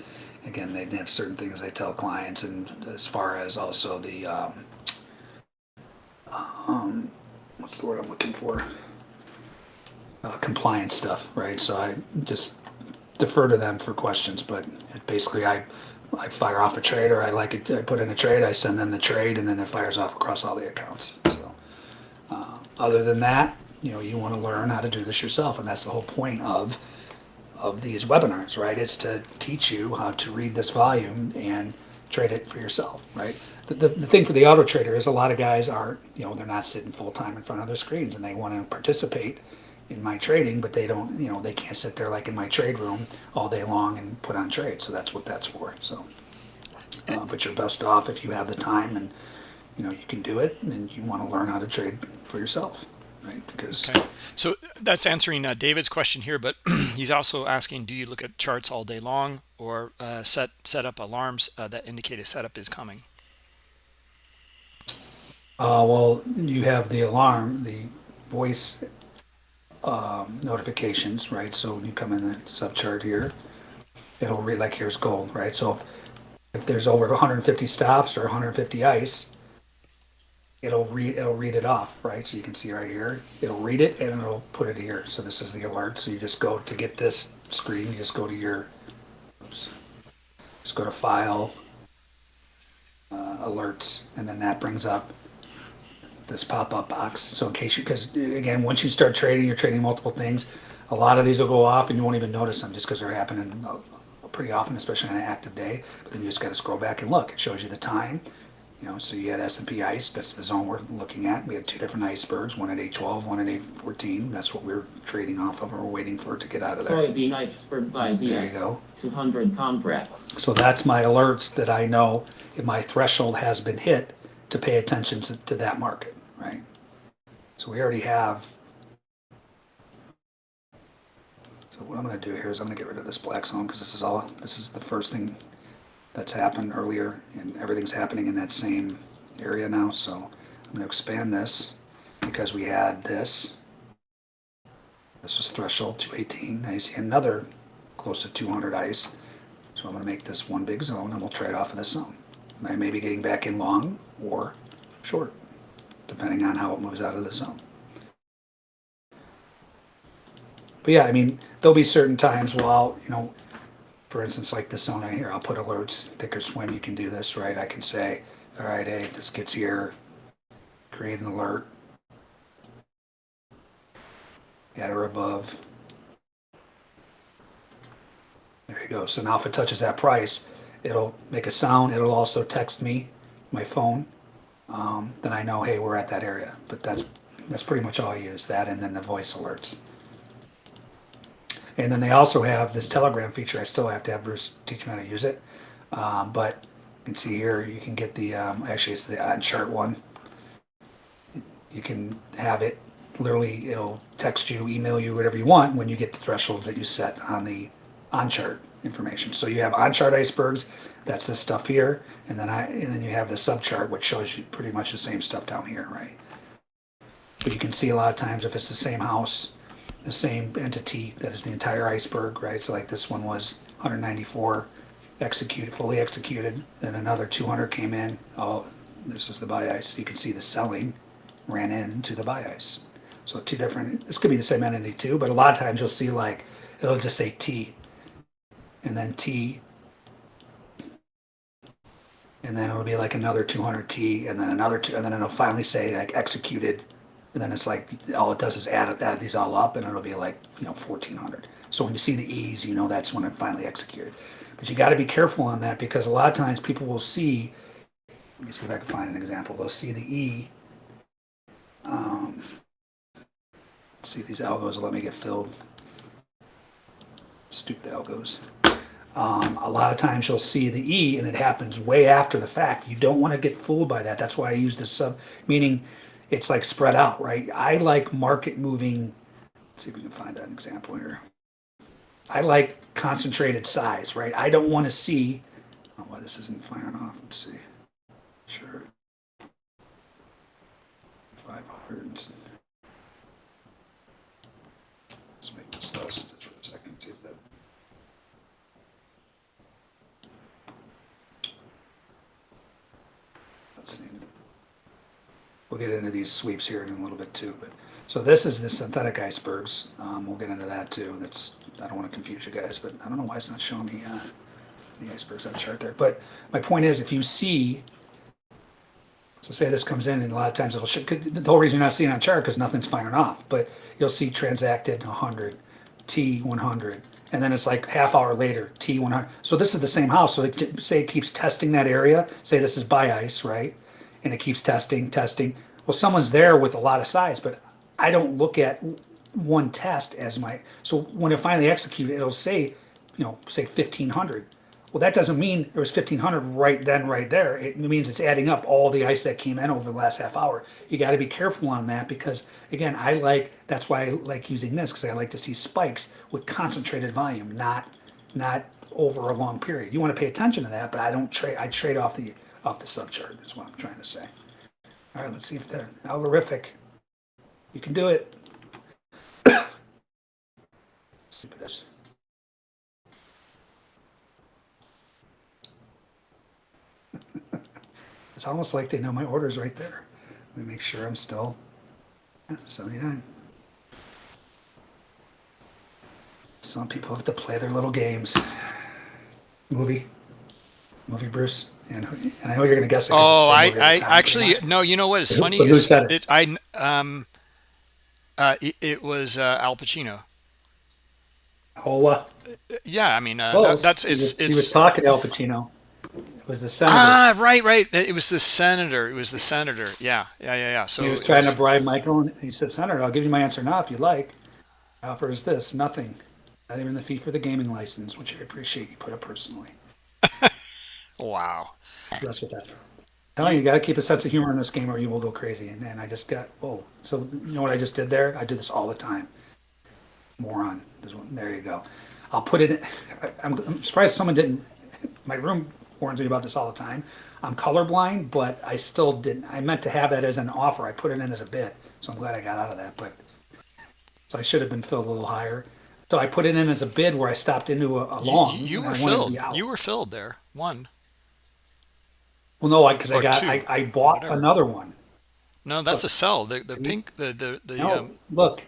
again, they have certain things they tell clients, and as far as also the, um, um, what's the word I'm looking for? Uh, compliance stuff, right? So I just defer to them for questions, but basically I, I fire off a trade or I like it, I put in a trade, I send them the trade and then it fires off across all the accounts. So, uh, other than that, you know, you want to learn how to do this yourself, and that's the whole point of of these webinars, right? It's to teach you how to read this volume and trade it for yourself, right? The, the, the thing for the auto trader is a lot of guys aren't, you know, they're not sitting full time in front of their screens and they want to participate in my trading, but they don't, you know, they can't sit there like in my trade room all day long and put on trades. So that's what that's for. So, uh, but you're best off if you have the time and, you know, you can do it and you want to learn how to trade for yourself, right? Because Okay. So that's answering uh, David's question here, but he's also asking, do you look at charts all day long or uh, set set up alarms uh, that indicate a setup is coming? Uh, well, you have the alarm, the voice um, notifications, right? So when you come in the subchart here, it'll read like here's gold, right? So if, if there's over 150 stops or 150 ice, it'll read it'll read it off, right? So you can see right here, it'll read it and it'll put it here. So this is the alert. So you just go to get this screen, you just go to your, oops, just go to File, uh, Alerts, and then that brings up this pop-up box. So in case you, because again, once you start trading, you're trading multiple things. A lot of these will go off and you won't even notice them just because they're happening uh, pretty often, especially on an active day. But then you just got to scroll back and look. It shows you the time. You know, so you had S&P ice. That's the zone we're looking at. We had two different icebergs, one at 812, one at 814. That's what we're trading off of, or we're waiting for it to get out of there. Soybean iceberg by There you go. 200 contracts. So that's my alerts that I know if my threshold has been hit to pay attention to, to that market, right? So we already have. So what I'm gonna do here is I'm gonna get rid of this black zone because this is all, this is the first thing that's happened earlier and everything's happening in that same area now. So I'm gonna expand this because we had this. This was threshold 218. Now you see another close to 200 ice. So I'm going to make this one big zone and we'll trade off of this zone. And I may be getting back in long or short, depending on how it moves out of the zone. But yeah, I mean, there'll be certain times while, you know, for instance, like this zone here, I'll put alerts, thinkorswim, you can do this, right? I can say, all right, hey, if this gets here, create an alert at or above. There you go. So now if it touches that price, it'll make a sound. It'll also text me, my phone. Um, then I know, hey, we're at that area. But that's that's pretty much all I use. That and then the voice alerts. And then they also have this Telegram feature. I still have to have Bruce teach me how to use it. Um, but you can see here, you can get the um, actually it's the on chart one. You can have it literally. It'll text you, email you, whatever you want when you get the thresholds that you set on the on chart information. So you have on chart icebergs, that's this stuff here, and then I and then you have the sub chart which shows you pretty much the same stuff down here, right? But you can see a lot of times if it's the same house, the same entity, that is the entire iceberg, right? So like this one was 194 executed, fully executed, then another 200 came in. Oh, this is the buy ice. You can see the selling ran into the buy ice. So two different, this could be the same entity too, but a lot of times you'll see like, it'll just say T and then T and then it'll be like another 200T and then another two, and then it'll finally say like executed. And then it's like, all it does is add, add these all up and it'll be like, you know, 1400. So when you see the E's, you know that's when it finally executed. But you got to be careful on that because a lot of times people will see, let me see if I can find an example. They'll see the E. Um, see these algos let me get filled. Stupid algos. Um, a lot of times you'll see the E and it happens way after the fact. You don't want to get fooled by that. That's why I use the sub, meaning it's like spread out, right? I like market moving. Let's see if we can find an example here. I like concentrated size, right? I don't want to see. Oh, why this isn't firing off? Let's see. Sure. 500. Let's make this less just for a second. See if that. Let's see. We'll get into these sweeps here in a little bit too, but so this is the synthetic icebergs. Um, we'll get into that too. That's I don't want to confuse you guys, but I don't know why it's not showing me uh, the icebergs on the chart there. But my point is, if you see, so say this comes in, and a lot of times it'll show. The whole reason you're not seeing on chart because nothing's firing off, but you'll see transacted 100, T 100, and then it's like half hour later T 100. So this is the same house. So it, say it keeps testing that area. Say this is buy ice, right? And it keeps testing, testing. Well, someone's there with a lot of size, but I don't look at one test as my. So when it finally executes, it'll say, you know, say 1500. Well, that doesn't mean there was 1500 right then, right there. It means it's adding up all the ice that came in over the last half hour. You got to be careful on that because, again, I like that's why I like using this because I like to see spikes with concentrated volume, not not over a long period. You want to pay attention to that, but I don't trade. I trade off the off the subchart. That's what I'm trying to say. All right, let's see if they're algorithmic. You can do it. Stupidest. It's almost like they know my orders right there. Let me make sure I'm still yeah, 79. Some people have to play their little games. Movie. Movie, Bruce. And, and I know you're going to guess it. 'cause Oh, it's I, the same movie I every time, but actually no. You know what is But who- funny but who is said it? it I um uh it, it was uh, Al Pacino. Oh, uh, Yeah, I mean uh, that, close. that's he, it's was, he was talking to Al Pacino. It was the senator. ah right right. It was the senator. It was the senator. Yeah yeah yeah yeah. So he was trying was- to bribe Michael, and he said, Senator, I'll give you my answer now if you like. Offer is this nothing. Not even the fee for the gaming license, which I appreciate you put up personally. wow. That's what that's for. Telling you, you got to keep a sense of humor in this game or you will go crazy. And, and I just got, whoa. So, you know what I just did there? I do this all the time. Moron. This one, there you go. I'll put it in. I, I'm, I'm surprised someone didn't. My room warns me about this all the time. I'm colorblind, but I still didn't. I meant to have that as an offer. I put it in as a bid. So I'm glad I got out of that. But so I should have been filled a little higher. So I put it in as a bid where I stopped into a, a long. you and were I wanted to filled. You were filled there. One. Well, no, because I, Or got two, I, I bought whatever. another one. No, that's the sell. The the See? pink the the the No, um, look.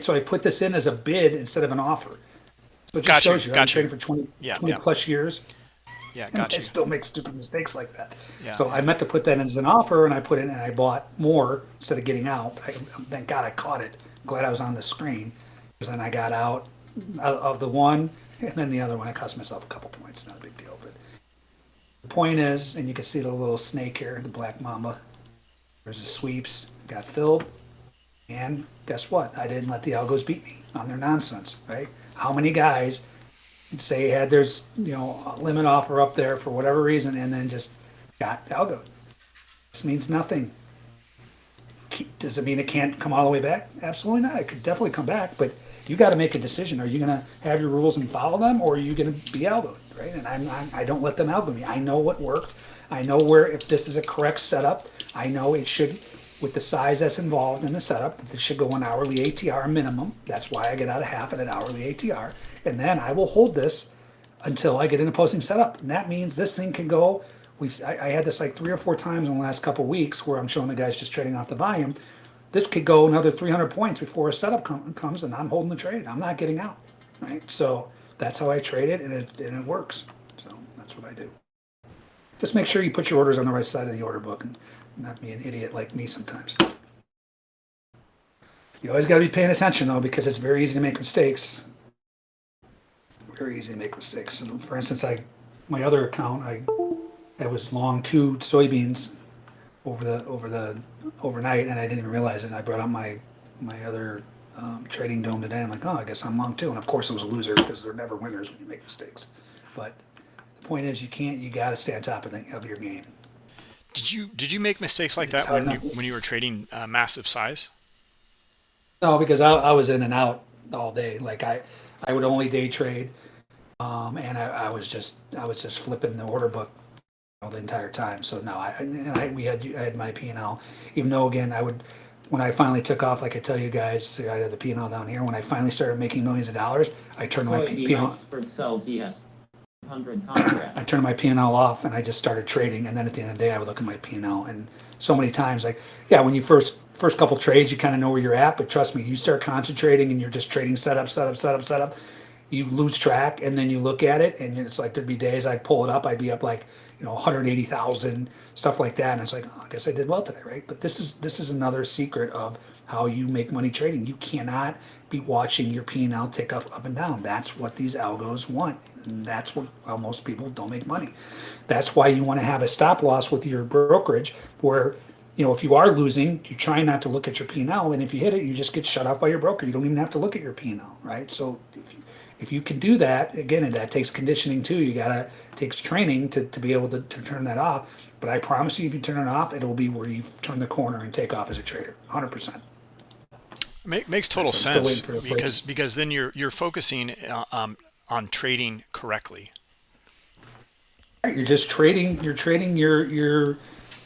So I put this in as a bid instead of an offer. So it just Got you, shows you, I've been trading for 20, Yeah, 20 yeah. plus years. yeah, And got I still make stupid mistakes like that. Yeah, so I meant to put that in as an offer and I put it in and I bought more instead of getting out. I, thank God I caught it. Glad I was on the screen. Because then I got out of of the one and then the other one. I cost myself a couple points. Not a big deal. But the point is, and you can see the little snake here, the black mamba. There's the sweeps. Got filled. And guess what? I didn't let the algos beat me on their nonsense, right? How many guys say had there's you know a limit offer up there for whatever reason and then just got algo? This means nothing. Does it mean it can't come all the way back? Absolutely not. It could definitely come back, but you got to make a decision. Are you going to have your rules and follow them, or are you going to be algoed, right? And I'm, I'm I don't let them algo me. I know what worked. I know where if this is a correct setup. I know it should with the size that's involved in the setup, that this should go an hourly ATR minimum. That's why I get out a half at an hourly ATR. And then I will hold this until I get in a posting setup. And that means this thing can go, we, I, I had this like three or four times in the last couple of weeks where I'm showing the guys just trading off the volume. This could go another 300 points before a setup com- comes and I'm holding the trade. I'm not getting out, right? So that's how I trade it and it, and it works. So that's what I do. Just make sure you put your orders on the right side of the order book and not be an idiot like me sometimes. You always got to be paying attention though, because it's very easy to make mistakes. Very easy to make mistakes. And for instance, I, my other account, I, I was long two soybeans over the over the overnight, and I didn't even realize it. I brought up my my other um, trading dome today. I'm like, oh, I guess I'm long too. And of course, it was a loser because they're never winners when you make mistakes. But the point is, you can't. You got to stay on top of, the, of your game. Did you did you make mistakes like that when you when you were trading uh, massive size? No, because I, I was in and out all day. Like I, I would only day trade, um, and I, I was just I was just flipping the order book the entire time. So no, I and I we had I had my P and L. Even though again I would when I finally took off, like I tell you guys, so I had the P and L down here. When I finally started making millions of dollars, I turned my P Soybean and L. Oxford sells ES 100. I turned my P and L off and I just started trading. And then at the end of the day, I would look at my P and L. And so many times, like, yeah, when you first first couple trades, you kind of know where you're at. But trust me, you start concentrating and you're just trading setup, setup, setup, setup. You lose track, and then you look at it, and it's like there'd be days I'd pull it up, I'd be up like you know 180,000 stuff like that, and it's like, oh, I guess I did well today, right? But this is this is another secret of how you make money trading. You cannot be watching your P&L tick up up and down. That's what these algos want. And that's what how most people don't make money. That's why you want to have a stop loss with your brokerage where you know if you are losing, you try not to look at your P&L and if you hit it, you just get shut off by your broker. You don't even have to look at your P&L, right? So if you, if you can do that, again, and that takes conditioning too. You gotta takes training to, to be able to, to turn that off. But I promise you, if you turn it off, it'll be where you've turned the corner and take off as a trader, 100%. Make, makes total So sense because because then you're you're focusing uh, um, on trading correctly. You're just trading. You're trading your your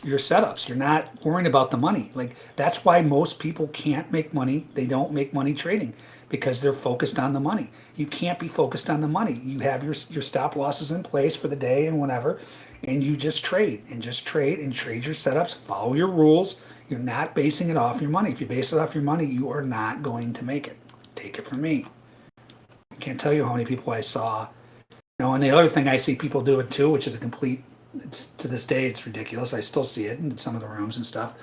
your setups. You're not worrying about the money. Like that's why most people can't make money. They don't make money trading because they're focused on the money. You can't be focused on the money. You have your your stop losses in place for the day and whatever, and you just trade and just trade and trade your setups. Follow your rules. You're not basing it off your money. If you base it off your money, you are not going to make it. Take it from me. I can't tell you how many people I saw you know, and the other thing I see people do it too, which is a complete. It's to this day, it's ridiculous. I still see it in some of the rooms and stuff.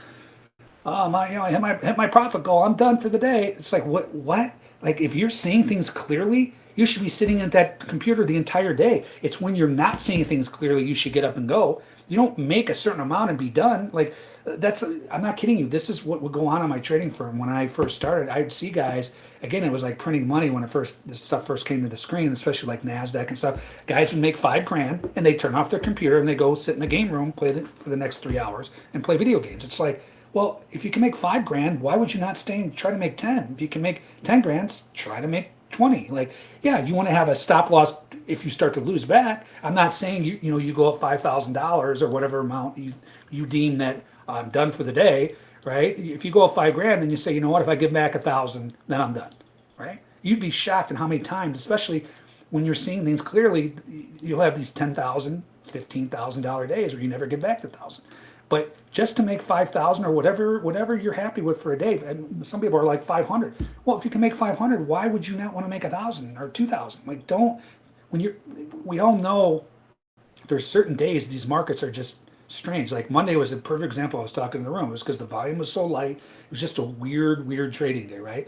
Oh my, you know, I hit my hit my profit goal. I'm done for the day. It's like what what? Like if you're seeing things clearly, you should be sitting at that computer the entire day. It's when you're not seeing things clearly, you should get up and go. You don't make a certain amount and be done. Like that's I'm not kidding you. This is what would go on in my trading firm when I first started. I'd see guys again. It was like printing money when it first this stuff first came to the screen, especially like Nasdaq and stuff. Guys would make five grand and they turn off their computer and they go sit in the game room, play the, for the next three hours, and play video games. It's like, well, if you can make five grand, why would you not stay and try to make ten? If you can make ten grand, try to make 20 like yeah you want to have a stop loss if you start to lose back i'm not saying you you know you go up $5000 or whatever amount you you deem that i'm done for the day right? If you go up five grand then you say you know what? If i give back a thousand then i'm done right? You'd be shocked at how many times especially when you're seeing things clearly you'll have these $10000 $15000 days where you never give back the thousand but just to make 5000 or whatever whatever you're happy with for a day and some people are like 500 well if you can make 500 why would you not want to make a thousand or 2000 like don't when you're we all know there's certain days these markets are just strange like monday was a perfect example i was talking in the room it was because the volume was so light it was just a weird weird trading day right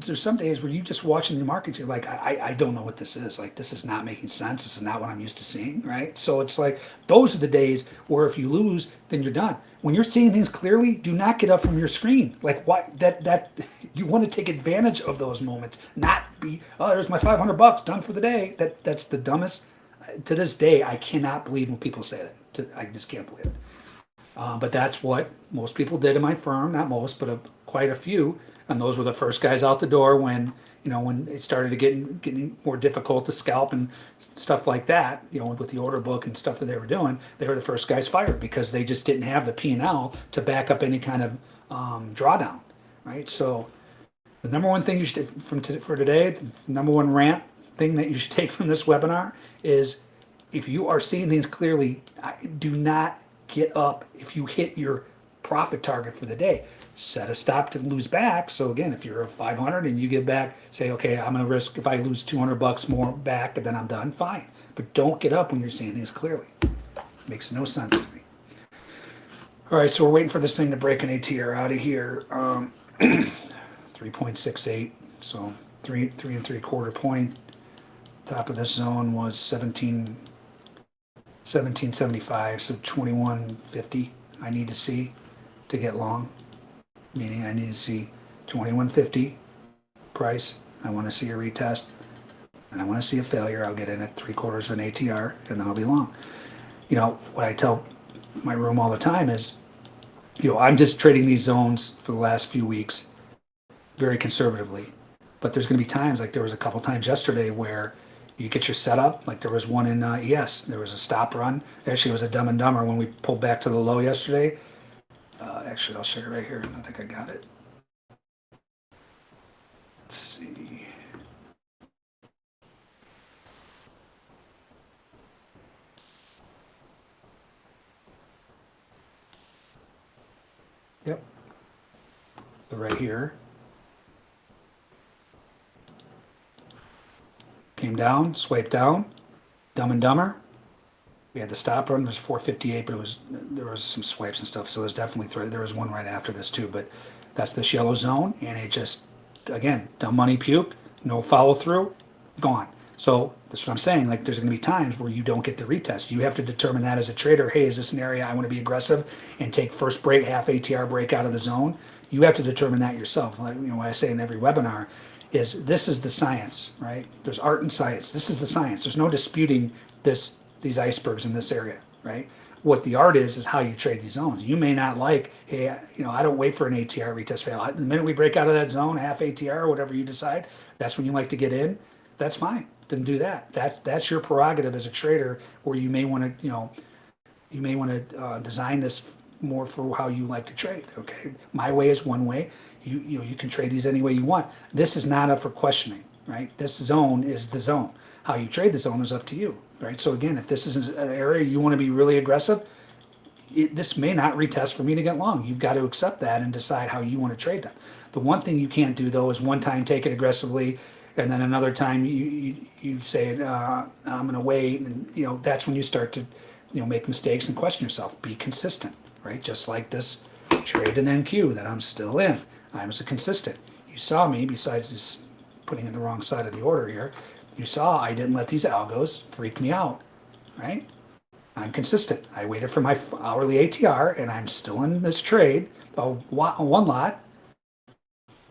there's some days where you just watching the markets, you're like, I, I- I don't know what this is. Like, this is not making sense. This is not what I'm used to seeing, right? So it's like those are the days where if you lose, then you're done. When you're seeing things clearly, do not get up from your screen. Like, why that that you want to take advantage of those moments, not be, oh, there's my 500 bucks done for the day. That that's the dumbest. To this day, I cannot believe when people say that. To, I just can't believe it. Uh, but that's what most people did in my firm. Not most, but a, quite a few. And those were the first guys out the door when you know when it started to get getting more difficult to scalp and stuff like that. You know, with the order book and stuff that they were doing, they were the first guys fired because they just didn't have the P and L to back up any kind of um, drawdown, right? So the number one thing you should from for today, the number one rant thing that you should take from this webinar is if you are seeing things clearly, do not get up if you hit your profit target for the day. Set a stop to lose back. So again, if you're a 500 and you get back, say, okay, I'm gonna risk if I lose 200 bucks more back, and then I'm done. Fine, but don't get up when you're seeing things clearly. Makes no sense to me. All right, so we're waiting for this thing to break an ATR out of here. Um, 3.68, so three, three and three quarter point. Top of this zone was 17, 1775, so 2150 I need to see to get long. Meaning I need to see 2150 price. I want to see a retest. And I want to see a failure. I'll get in at three quarters of an ATR and then I'll be long. You know, what I tell my room all the time is, you know, I'm just trading these zones for the last few weeks very conservatively. But there's going to be times, like there was a couple times yesterday, where you get your setup. Like there was one in uh, ES, there was a stop run. Actually, it was a Dumb and Dumber when we pulled back to the low yesterday. Uh, actually, I'll show you right here. I think I got it. Let's see. Yep. Right here. Came down, swiped down, Dumb and Dumber. We had the stop run was 458, but it was there was some swipes and stuff, so it was definitely thre- there was one right after this too. But that's this yellow zone, and it just again dumb money puke, no follow through, gone. So that's what I'm saying. Like there's going to be times where you don't get the retest. You have to determine that as a trader. Hey, is this an area I want to be aggressive and take first break, half ATR break out of the zone? You have to determine that yourself. Like you know, I say in every webinar is this is the science, right? There's art and science. This is the science. There's no disputing this these icebergs in this area, right? What the art is is how you trade these zones. You may not like, hey, you know, I don't wait for an ATR retest fail. The minute we break out of that zone, half ATR or whatever you decide, that's when you like to get in. That's fine. Then do that. That's that's your prerogative as a trader, where you may want to, you know, you may want to uh, design this more for how you like to trade. Okay, my way is one way. You you know you can trade these any way you want. This is not up for questioning, right? This zone is the zone. How you trade the zone is up to you, right? So again, if this is an area you want to be really aggressive, it, this may not retest for me to get long. You've got to accept that and decide how you want to trade them. The one thing you can't do though is one time take it aggressively, and then another time you you, you say uh, I'm going to wait, and you know that's when you start to you know make mistakes and question yourself. Be consistent, right? Just like this trade in NQ that I'm still in. I was consistent. You saw me, besides this putting in the wrong side of the order here. You saw I didn't let these algos freak me out, right? I'm consistent. I waited for my hourly ATR and I'm still in this trade, one lot,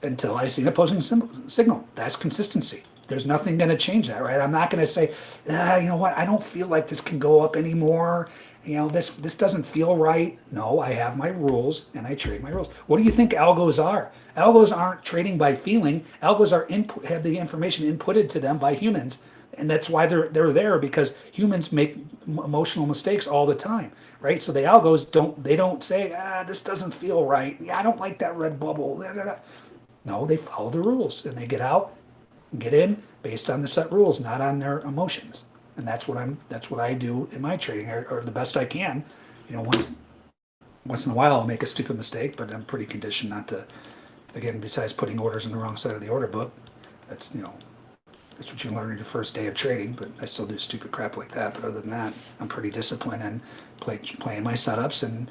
until I see an opposing signal. That's consistency. There's nothing going to change that, right? I'm not going to say, ah, you know what, I don't feel like this can go up anymore. You know, this this doesn't feel right. No, I have my rules and I trade my rules. What do you think algos are? Algos aren't trading by feeling. Algos are input have the information inputted to them by humans, and that's why they're they're there because humans make emotional mistakes all the time, right? So the algos don't they don't say ah this doesn't feel right. Yeah, I don't like that red bubble. No, they follow the rules and they get out, get in based on the set rules, not on their emotions. And that's what I'm. That's what I do in my trading, or, or the best I can. You know, once once in a while I'll make a stupid mistake, but I'm pretty conditioned not to. Again, besides putting orders in the wrong side of the order book, that's you know, that's what you learn in your first day of trading. But I still do stupid crap like that. But other than that, I'm pretty disciplined and play, playing my setups, and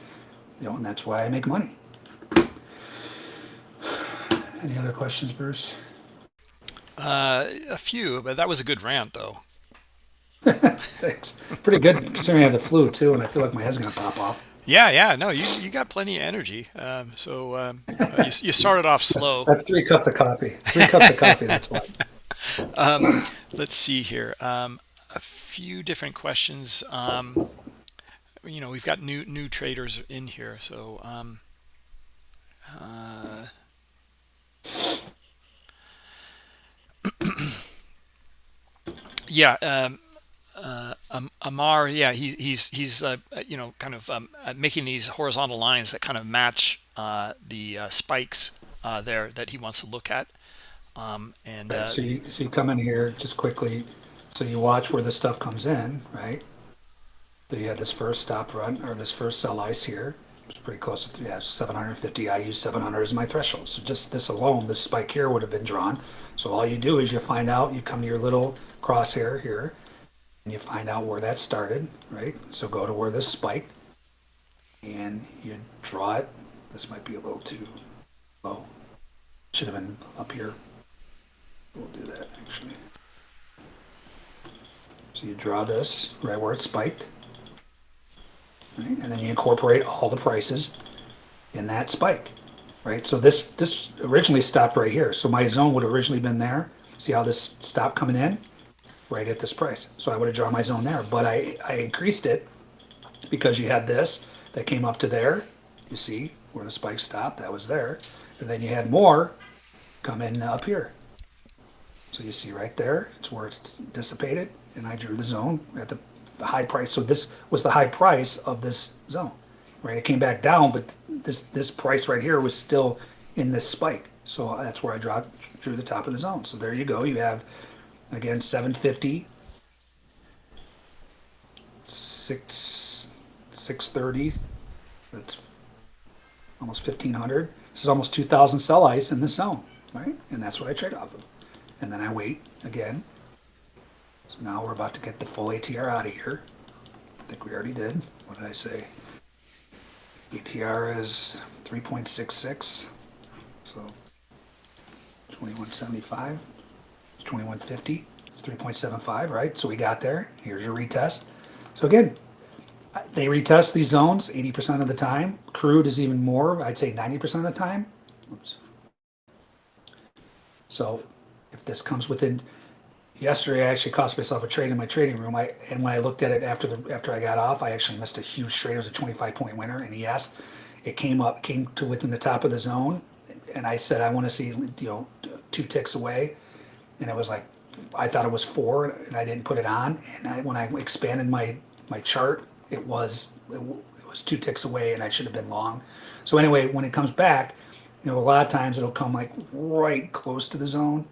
you know, and that's why I make money. Any other questions, Bruce? Uh, a few, but that was a good rant, though. Thanks. Pretty good considering I have the flu too, and I feel like my head's gonna pop off. Yeah, yeah, no, you you got plenty of energy. Um, so um, you, you started off slow. That's three cups of coffee. Three cups of coffee. That's why. Um, let's see here. Um, a few different questions. Um, you know, we've got new new traders in here, so. Um, uh, yeah, um, uh, um, Amar, yeah, he's he's he's uh, you know kind of um, uh, making these horizontal lines that kind of match uh, the uh, spikes uh, there that he wants to look at. Um, and uh, So you, so you come in here just quickly, so you watch where the stuff comes in, right? So you had this first stop run, or this first sell ice here. It's pretty close to, yeah, 750. I use 700 as my threshold. So just this alone, this spike here would have been drawn. So all you do is you find out, you come to your little crosshair here, and you find out where that started, right? So go to where this spiked, and you draw it. This might be a little too low. Should have been up here. We'll do that actually. So you draw this right where it spiked. Right? And then you incorporate all the prices in that spike. Right? So this this originally stopped right here. So my zone would originally been there. See how this stopped coming in? Right at this price. So I would have drawn my zone there. But I, I increased it because you had this that came up to there. You see where the spike stopped, that was there. And then you had more come in up here. So you see right there, it's where it's dissipated, and I drew the zone at the high price. So this was the high price of this zone, right? It came back down, but this this price right here was still in this spike. So that's where I draw, drew the top of the zone. So there you go. You have again 750, six 630. That's almost 1500. This is almost 2000 sell ice in this zone, right? And that's what I trade off of and then I wait again. So now we're about to get the full ATR out of here. I think we already did. What did I say? ATR is 3.66, so 2175. It's 2150. It's 3.75, right? So we got there. Here's your retest. So again, they retest these zones 80% of the time. Crude is even more. I'd say 90% of the time. Oops. So if this comes within yesterday I actually cost myself a trade in my trading room. I and when I looked at it after the after I got off, I actually missed a huge trade. It was a 25 point winner, and yes, it came up came to within the top of the zone, and I said I want to see you know two ticks away, and it was like I thought it was four, and I didn't put it on. And I, when I expanded my my chart, it was it, it was two ticks away, and I should have been long. So anyway, when it comes back, you know a lot of times it'll come like right close to the zone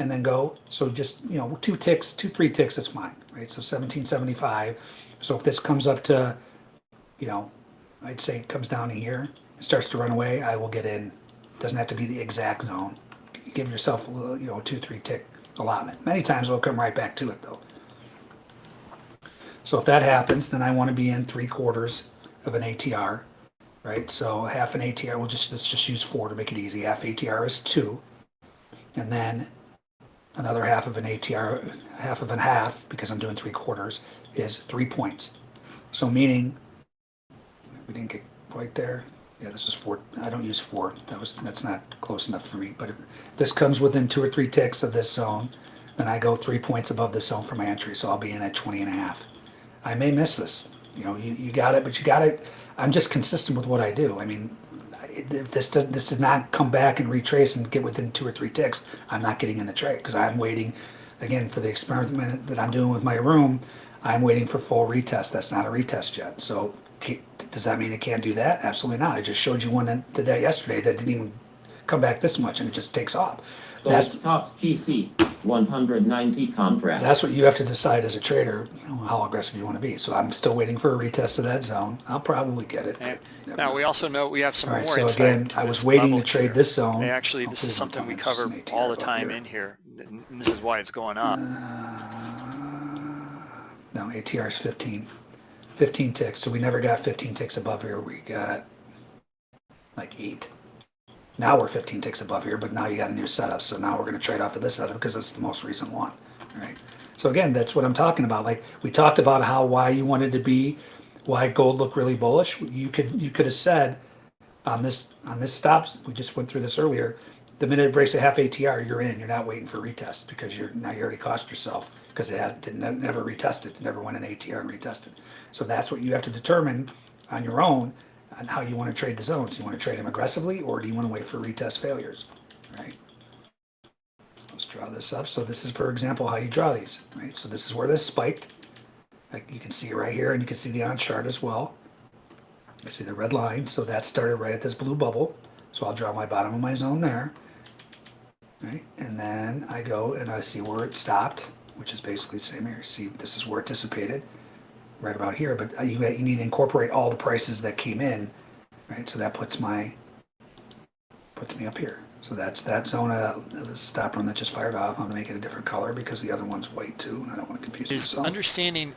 and then go. So just, you know, two ticks, two, three ticks, it's fine, right? So 1775. So if this comes up to, you know, I'd say it comes down to here, it starts to run away, I will get in. Doesn't have to be the exact zone. You give yourself, a little, you know, two, three tick allotment. Many times it'll come right back to it though. So if that happens, then I want to be in three quarters of an ATR, right? So half an ATR, we'll just, let's just use four to make it easy. Half ATR is two. And then another half of an ATR, half of an half, because I'm doing three quarters, is three points. So meaning, we didn't get quite there. Yeah, this is four. I don't use four. That was that's not close enough for me. But if this comes within two or three ticks of this zone, then I go three points above the zone for my entry. So I'll be in at 20 and a half. I may miss this. You know, you, you got it, but you got it. I'm just consistent with what I do. I mean, if this does this did not come back and retrace and get within two or three ticks, I'm not getting in the trade because I'm waiting again for the experiment that I'm doing with my room. I'm waiting for full retest. That's not a retest yet. So does that mean it can't do that? Absolutely not. I just showed you one that did that yesterday that didn't even come back this much and it just takes off. Gold That's stocks GC 190 contract. that's what you have to decide as a trader you know, how aggressive you want to be. So I'm still waiting for a retest of that zone. I'll probably get it. And Now, we also know we have some All right, more so again, I was waiting to trade here. this zone. They Actually, this is something we time. It's just cover all the time here. in here. and This is why it's going up. Uh, no, ATR is 15. 15 ticks. So we never got 15 ticks above here. We got like eight. Now we're 15 ticks above here, but now you got a new setup. So now we're going to trade off of this setup because it's the most recent one. Right. So again, that's what I'm talking about. Like we talked about how why you wanted to be, why gold looked really bullish. You could you could have said on this on this stops. We just went through this earlier. The minute it breaks a half ATR, you're in. You're not waiting for retest because you're now you already cost yourself because it has didn't never retested, never went in ATR and retested. So that's what you have to determine on your own on how you want to trade the zones. You want to trade them aggressively or do you want to wait for retest failures, right? Let's draw this up. So this is, for example, how you draw these, right? So this is where this spiked. Like you can see it right here and you can see the on chart as well. I see the red line, so that started right at this blue bubble. So I'll draw my bottom of my zone there. Right, and then I go and I see where it stopped, which is basically the same here. See, this is where it dissipated, right about here. But uh, you you need to incorporate all the prices that came in, right? So that puts my puts me up here. So that's that zone of the stop run that just fired off. I'm gonna make it a different color because the other one's white too, and I don't want to confuse Is myself. understanding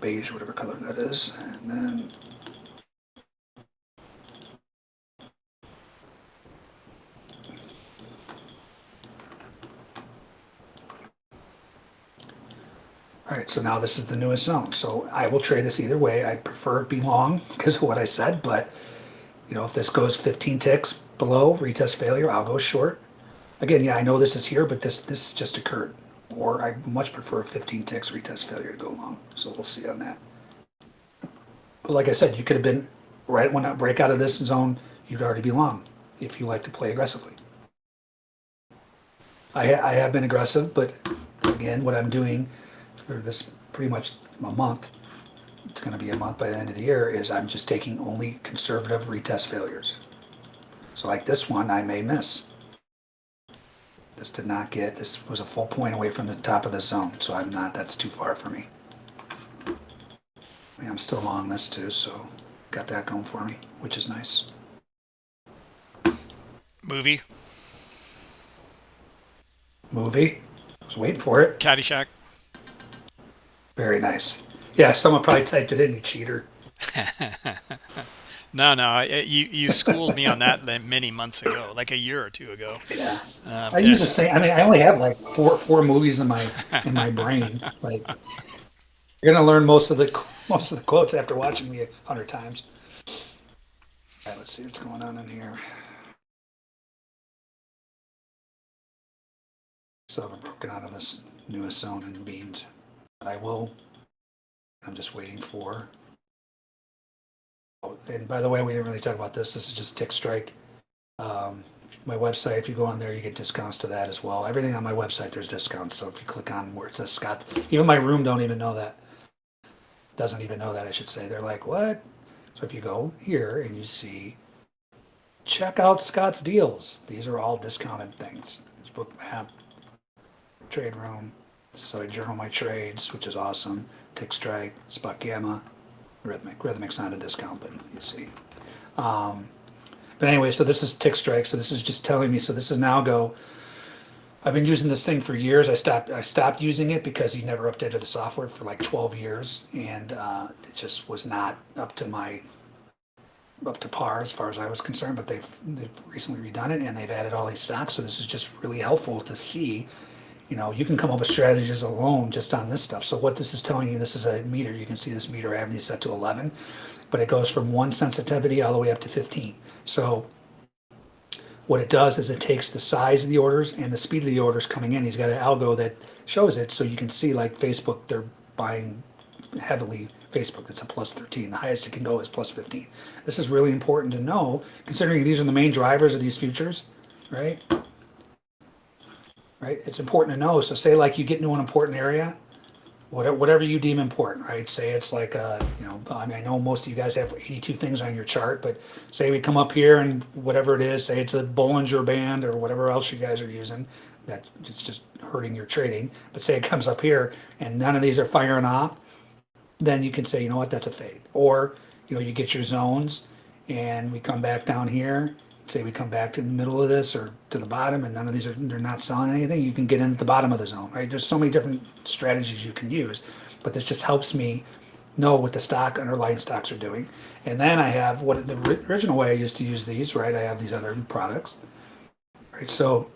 beige, whatever color that is, and then All right, so now this is the newest zone. So I will trade this either way. I prefer it be long because of what I said, but you know, if this goes 15 ticks below retest failure, I'll go short. Again, yeah, I know this is here, but this this just occurred. Or I much prefer 15 ticks retest failure to go long. So we'll see on that. But like I said, you could have been right when I break out of this zone, you'd already be long if you like to play aggressively. I, I have been aggressive, but again, what I'm doing for this pretty much a month, it's going to be a month by the end of the year, is I'm just taking only conservative retest failures. So like this one, I may miss. This did not get, this was a full point away from the top of the zone, so I'm not, that's too far for me. I mean, I'm still long this too, so got that going for me, which is nice. movie, Movie, I was waiting for it. Caddyshack. Very nice. Yeah, someone probably typed it in, you cheater. No, no, you you schooled me on that many months ago, like a year or two ago. Yeah. Um, I used to say. I mean, I only have like four four movies in my in my brain. Like, you're gonna learn most of the most of the quotes after watching me a hundred times. All right, let's see what's going on in here. Still haven't broken out of this newest zone in beans, I will. I'm just waiting for. Oh, and by the way, we didn't really talk about this. This is just Tick Strike. Um, my website, if you go on there, you get discounts to that as well. Everything on my website, there's discounts. So if you click on where it says Scott, even my room don't even know that. Doesn't even know that, I should say. They're like, what? So if you go here and you see, check out Scott's deals. These are all discounted things. There's Bookmap, trade room. So I journal my trades, which is awesome. Tick Strike, Spot Gamma, Rithmic. Rithmic's not a discount, but you see. Um, but anyway, so this is tick strike. So this is just telling me. So this is now go. I've been using this thing for years. I stopped. I stopped using it because he never updated the software for like 12 years, and uh, it just was not up to my up to par as far as I was concerned. But they've they've recently redone it, and they've added all these stocks. So this is just really helpful to see. You know, you can come up with strategies alone just on this stuff. So what this is telling you, this is a meter. You can see this meter these set to 11, but it goes from one sensitivity all the way up to 15. So what it does is it takes the size of the orders and the speed of the orders coming in. He's got an algo that shows it, so you can see like Facebook, they're buying heavily Facebook. That's a plus 13. The highest it can go is plus 15. This is really important to know, considering these are the main drivers of these futures, right? Right. It's important to know. So say like you get into an important area, whatever, whatever you deem important, right? Say it's like, uh, you know, I mean, I know most of you guys have 82 things on your chart, but say we come up here and whatever it is, say it's a Bollinger Band or whatever else you guys are using, that it's just hurting your trading. But say it comes up here and none of these are firing off, then you can say, you know what, that's a fade. Or, you know, you get your zones and we come back down here, say we come back to the middle of this or to the bottom and none of these are, they're not selling anything, you can get in at the bottom of the zone, right? There's so many different strategies you can use, but this just helps me know what the stock, underlying stocks are doing. And then I have what the original way I used to use these, right? I have these other products, right? So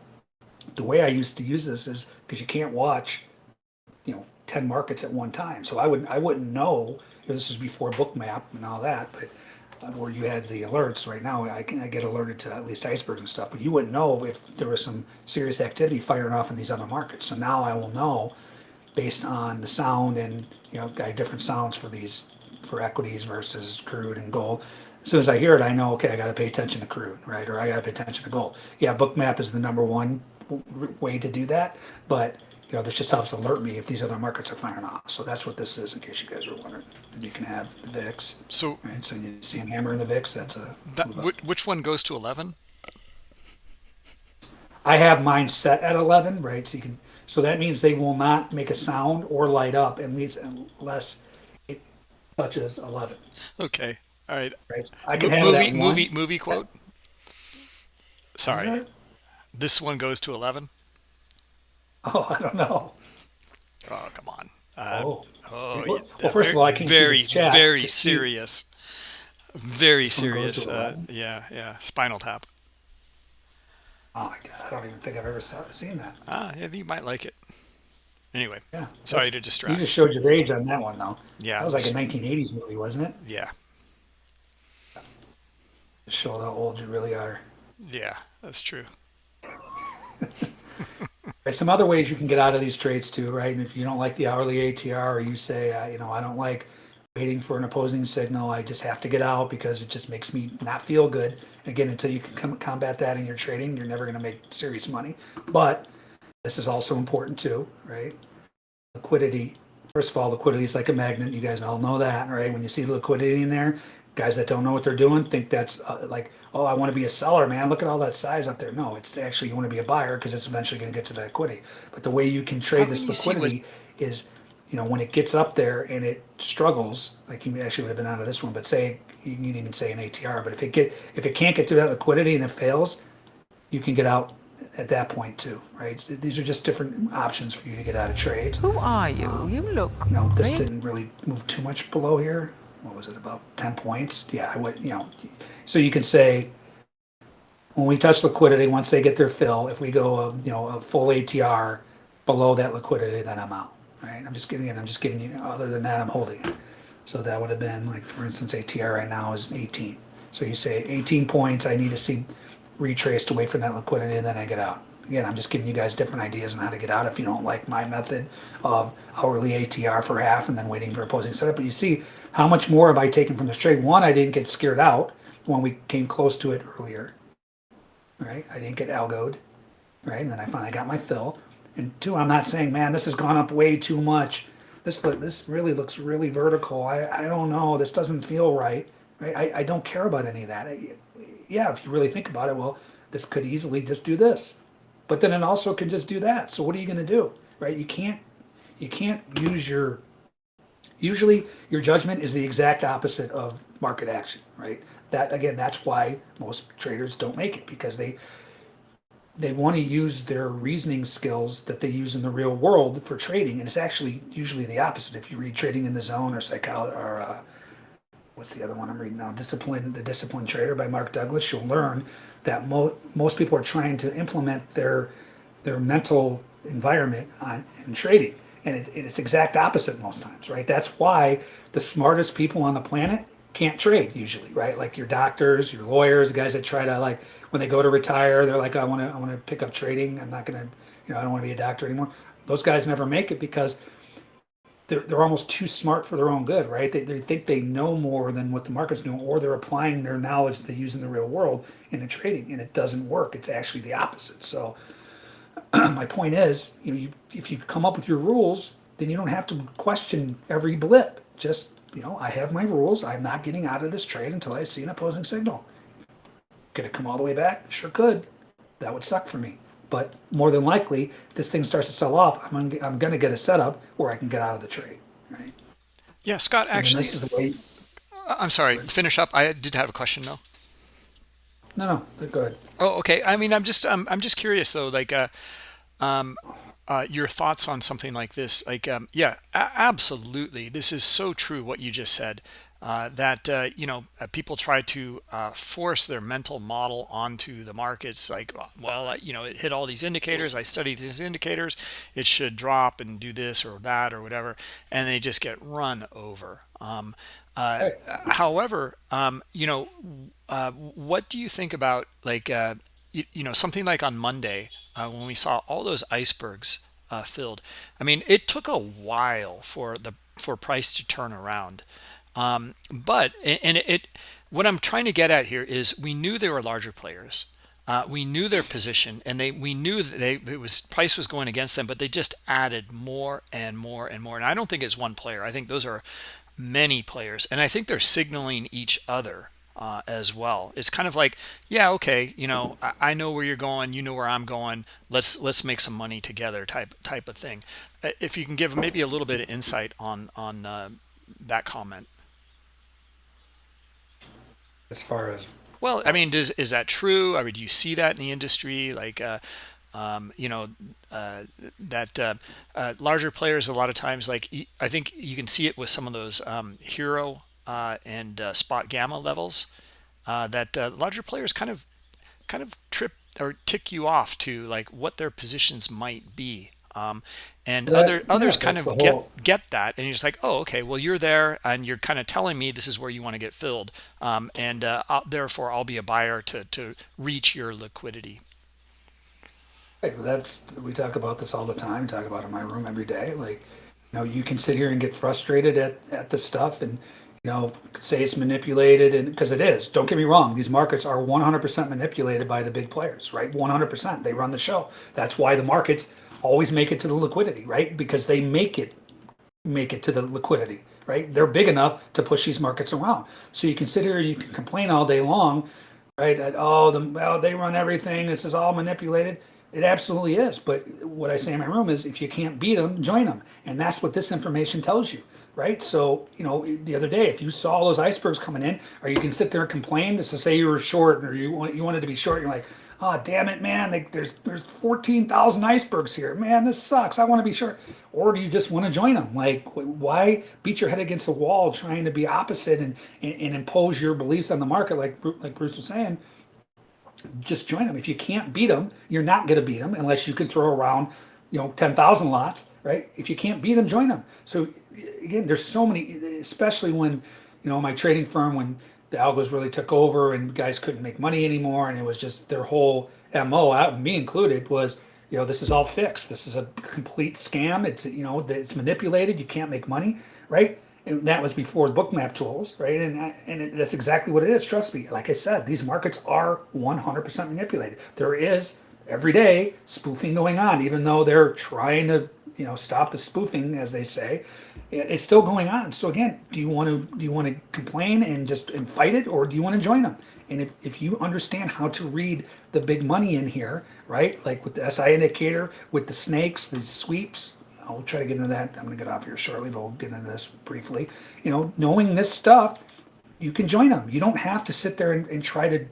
the way I used to use this is because you can't watch, you know, 10 markets at one time. So I wouldn't, I wouldn't know, this is before Bookmap and all that, but where you had the alerts right now, I can, I get alerted to at least icebergs and stuff, but you wouldn't know if there was some serious activity firing off in these other markets. So now I will know based on the sound and, you know, different sounds for these, for equities versus crude and gold. As soon as I hear it, I know, okay, I gotta pay attention to crude, right? Or I gotta pay attention to gold. Yeah, Bookmap is the number one way to do that, but you know, this just helps alert me if these other markets are firing off. So that's what this is, in case you guys were wondering. And you can have the VIX, So right? So you see them hammering the VIX. That's a that which, one goes to 11? I have mine set at 11, right? So you can, so that means they will not make a sound or light up unless, unless it touches 11, Okay. All right. right? I can movie movie movie quote. Sorry. This one goes to 11. Oh, I don't know. Oh, come on. Uh, Oh, oh, Well- first of all, I the very chats very to see- serious. Very serious. Uh, yeah, yeah. Spinal tap. oh my God, I don't even think I've ever saw, seen that. Ah, yeah, you might like it. Anyway, Yeah. sorry to You just showed your age on that one, though. Yeah, That was like a 1980s movie, wasn't it? Yeah, show how old you really are. yeah, that's true. There's some other ways you can get out of these trades too, right? And if you don't like the hourly ATR, or you say, uh, you know, I don't like waiting for an opposing signal, I just have to get out because it just makes me not feel good. Again, until you can com- combat that in your trading, you're never going to make serious money. But this is also important too, right? Liquidity. First of all, liquidity is like a magnet. You guys all know that, right? When you see the liquidity in there, guys that don't know what they're doing think that's uh, like, oh, I want to be a seller, man. Look at all that size up there. No, it's actually you want to be a buyer because it's eventually going to get to the liquidity. But the way you can trade How this can you liquidity is, you know, when it gets up there and it struggles, like you actually would have been out of this one, but say you can even say an ATR, but if it get if it can't get through that liquidity and it fails, you can get out at that point too, right? These are just different options for you to get out of trades. Who are you? You look. No, this didn't really move too much below here. What was it, about ten points? Yeah, I would, you know, so you can say, when we touch liquidity, once they get their fill, if we go, a, you know, a full ATR below that liquidity, then I'm out, right? I'm just giving it, I'm just giving you, other than that, I'm holding it. So that would have been, like, for instance, ATR right now is eighteen. So you say eighteen points, I need to see retraced away from that liquidity, and then I get out. Again, I'm just giving you guys different ideas on how to get out if you don't like my method of hourly ATR for half and then waiting for opposing setup. But you see, how much more have I taken from this trade? One, I didn't get scared out when we came close to it earlier, right? I didn't get algoed, right? And then I finally got my fill. And two, I'm not saying, man, this has gone up way too much. This this really looks really vertical. I, I don't know. This doesn't feel right. Right? I, I don't care about any of that. I, yeah, if you really think about it, well, this could easily just do this, but then it also could just do that. So what are you going to do? Right? You can't you can't use your usually your judgment is the exact opposite of market action. Right? That again, that's why most traders don't make it because they they want to use their reasoning skills that they use in the real world for trading, and it's actually usually the opposite. If you read Trading in the Zone or Psychology or uh, what's the other one I'm reading now? Discipline, the Disciplined Trader by Mark Douglas. You'll learn that mo- most people are trying to implement their their mental environment on in trading, and it, it's exact opposite most times, right? That's why the smartest people on the planet can't trade usually, right? Like your doctors, your lawyers, guys that try to like when they go to retire, they're like, I want to, I want to pick up trading. I'm not gonna, you know, I don't want to be a doctor anymore. Those guys never make it because they're, they're almost too smart for their own good, right? They, they think they know more than what the market's doing, or they're applying their knowledge that they use in the real world into trading, and it doesn't work. It's actually the opposite. So, my point is, you know, you, if you come up with your rules, then you don't have to question every blip. Just, you know, I have my rules. I'm not getting out of this trade until I see an opposing signal. Could it come all the way back? Sure could. That would suck for me. But more than likely, if this thing starts to sell off, I'm gonna, I'm gonna get a setup where I can get out of the trade, right? Yeah, Scott. Actually, this is the way. I'm sorry. Finish up. I did have a question though. No, no, go ahead. Oh, okay. I mean, I'm just, I'm, I'm just curious though. Like, uh, um, uh, your thoughts on something like this? Like, um, yeah, absolutely. This is so true what you just said. Uh, that uh, you know, uh, people try to uh, force their mental model onto the markets. Like, well, I- you know, it hit all these indicators. I study these indicators. It should drop and do this or that or whatever, and they just get run over. Um, uh, however, um, you know, uh, what do you think about like uh, you, you know something like on Monday uh, when we saw all those icebergs uh, filled? I mean, it took a while for the for price to turn around, um, but and it, it what I'm trying to get at here is we knew there were larger players. uh, we knew their position and they we knew that they it was price was going against them but they just added more and more and more and i don't think it's one player i think those are many players and i think they're signaling each other uh, as well it's kind of like yeah okay you know I, I know where you're going you know where i'm going let's let's make some money together type type of thing Uh, if you can give maybe a little bit of insight on on uh, that comment As far as Well, I mean, does is that true? I mean, do you see that in the industry? Like, uh, um, you know, uh, that uh, uh, larger players a lot of times, like I think you can see it with some of those um, HIRO and uh, SpotGamma levels. Uh, that uh, larger players kind of kind of trip or tick you off to like what their positions might be. Um, and That- other others yeah, kind of get whole- get that and you're just like oh okay well you're there and you're kind of telling me this is where you want to get filled um, and uh, I'll, therefore i'll be a buyer to to reach your liquidity Right, well, that's we talk about this all the time. Talk about it in my room every day. Like, you know, you can sit here and get frustrated at at the stuff, and know, say it's manipulated, and because it is. Don't get me wrong; these markets are 100% manipulated by the big players, right? 100%. They run the show. That's why the markets always make it to the liquidity, right? Because they make it make it to the liquidity, right? They're big enough to push these markets around. So you can sit here, and you can complain all day long, right? That oh, the oh, they run everything. This is all manipulated. It absolutely is. But what I say in my room is, if you can't beat them, join them, and that's what this information tells you, right? So you know, the other day, if you saw those icebergs coming in, or you can sit there and complain just to say you were short, or you want you wanted to be short, you're like. Oh damn it, man! Like, there's there's fourteen thousand icebergs here. Man, this sucks. I want to be short. Or do you just want to join them? Like, why beat your head against the wall trying to be opposite and, and, and impose your beliefs on the market? Like like Bruce was saying, just join them. If you can't beat them, you're not going to beat them unless you can throw around, you know, 10,000 lots, right? If you can't beat them, join them. So again, there's so many, especially when, you know, my trading firm, when the algos really took over and guys couldn't make money anymore. And it was just their whole MO, out uh, me included, was, you know, this is all fixed. This is a complete scam. It's, you know, it's manipulated. You can't make money, right? And that was before bookmap tools, right? And and it, that's exactly what it is. Trust me. Like I said, these markets are 100% manipulated. There is every day spoofing going on, even though they're trying to, you know, stop the spoofing, as they say. It's still going on. So again, do you want to do you want to complain and just and fight it, or do you want to join them? And if, if you understand how to read the big money in here, right? Like with the SI indicator, with the snakes, the sweeps, I'll try to get into that. I'm going to get off here shortly, but we'll get into this briefly. You know, knowing this stuff, you can join them. You don't have to sit there and, and try to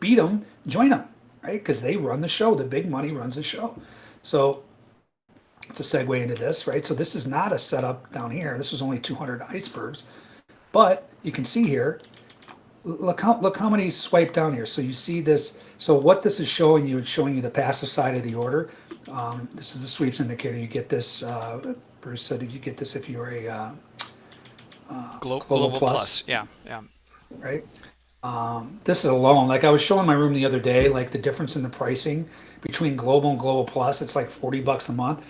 beat them. Join them, right? Because they run the show. The big money runs the show. So a segue into this, right? So this is not a setup down here. This was only 200 icebergs, but you can see here. Look how look how many swipe down here. So you see this. So what this is showing you, it's showing you the passive side of the order. Um, this is the sweeps indicator. You get this. Uh, Bruce said you get this if you're a uh, Glo- Global global, Plus. plus. yeah yeah right? Um, this is alone. Like I was showing my room the other day, like the difference in the pricing between Global and Global Plus. It's like forty bucks a month.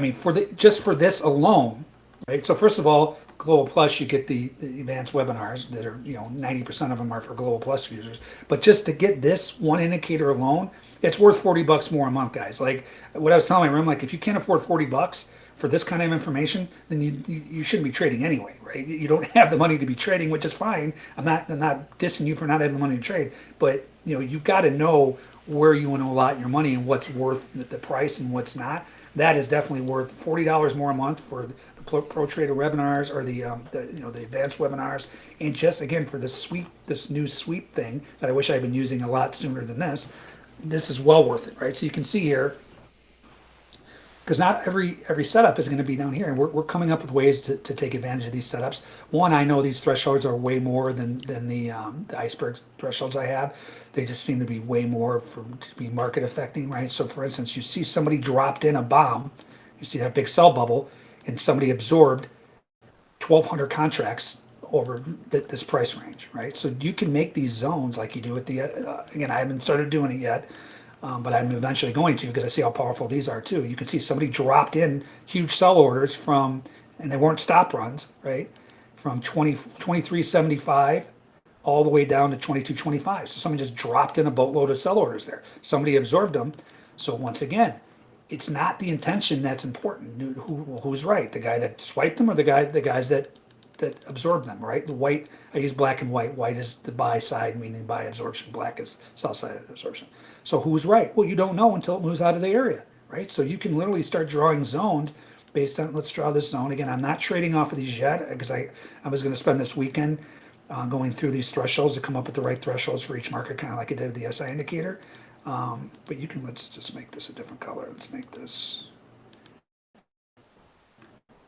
I mean, for the just for this alone, right? So first of all, Global Plus, you get the, the advanced webinars that are you know ninety percent of them are for Global Plus users. But just to get this one indicator alone, it's worth forty bucks more a month, guys. Like what I was telling my room, like if you can't afford forty bucks for this kind of information, then you, you you shouldn't be trading anyway, right? You don't have the money to be trading, which is fine. I'm not I'm not dissing you for not having the money to trade, but you know you've got to know where you want to allot your money and what's worth the price and what's not. That is definitely worth forty dollars more a month for the Pro, Trader webinars or the, um, the you know the advanced webinars, and just again for this sweep this new sweep thing that I wish I'd been using a lot sooner than this. This is well worth it, right? So you can see here because not every every setup is going to be down here and we're, we're coming up with ways to, to take advantage of these setups. One i know these thresholds are way more than than the um, the iceberg thresholds i have. They just seem to be way more for to be market affecting right? So for instance you see somebody dropped in a bomb you see that big sell bubble and somebody absorbed 1200 contracts over th- this price range right? So you can make these zones like you do with the uh, again i haven't started doing it yet um, but I'm eventually going to because I see how powerful these are too. You can see somebody dropped in huge sell orders from, and they weren't stop runs, right? From 20, 2375 all the way down to 22.25. So somebody just dropped in a boatload of sell orders there. Somebody absorbed them. So once again, it's not the intention that's important. Who, who's right? The guy that swiped them or the guy the guys that that absorb them, right? The white, I use black and white. White is the buy side, meaning buy absorption. Black is sell side absorption. So who's right? Well, you don't know until it moves out of the area, right? So you can literally start drawing zones based on, let's draw this zone. Again, I'm not trading off of these yet because I, I was going to spend this weekend uh, going through these thresholds to come up with the right thresholds for each market, kind of like I did with the SI indicator. Um, but you can, let's just make this a different color. Let's make this,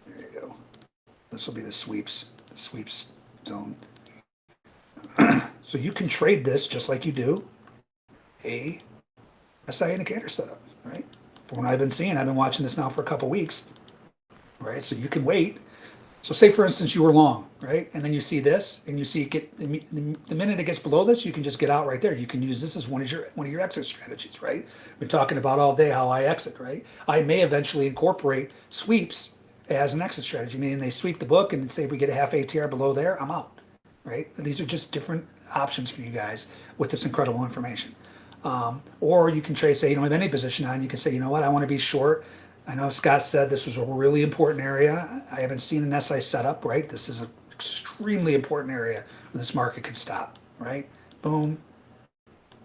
there you go. This will be the sweeps, the sweeps zone. so you can trade this just like you do a SI indicator setup, right? From what I've been seeing, I've been watching this now for a couple weeks, right? So you can wait. So say for instance you were long, right? And then you see this, and you see it get the, the, the minute it gets below this, you can just get out right there. You can use this as one of your one of your exit strategies, right? We're talking about all day how I exit, right? I may eventually incorporate sweeps as an exit strategy, meaning they sweep the book and say if we get a half ATR below there, I'm out, right? These are just different options for you guys with this incredible information. Um, or you can trade, say, you don't have any position on, you can say, you know what, I want to be short. I know Scott said this was a really important area. I haven't seen an SI setup, right? This is an extremely important area where this market could stop, right? Boom,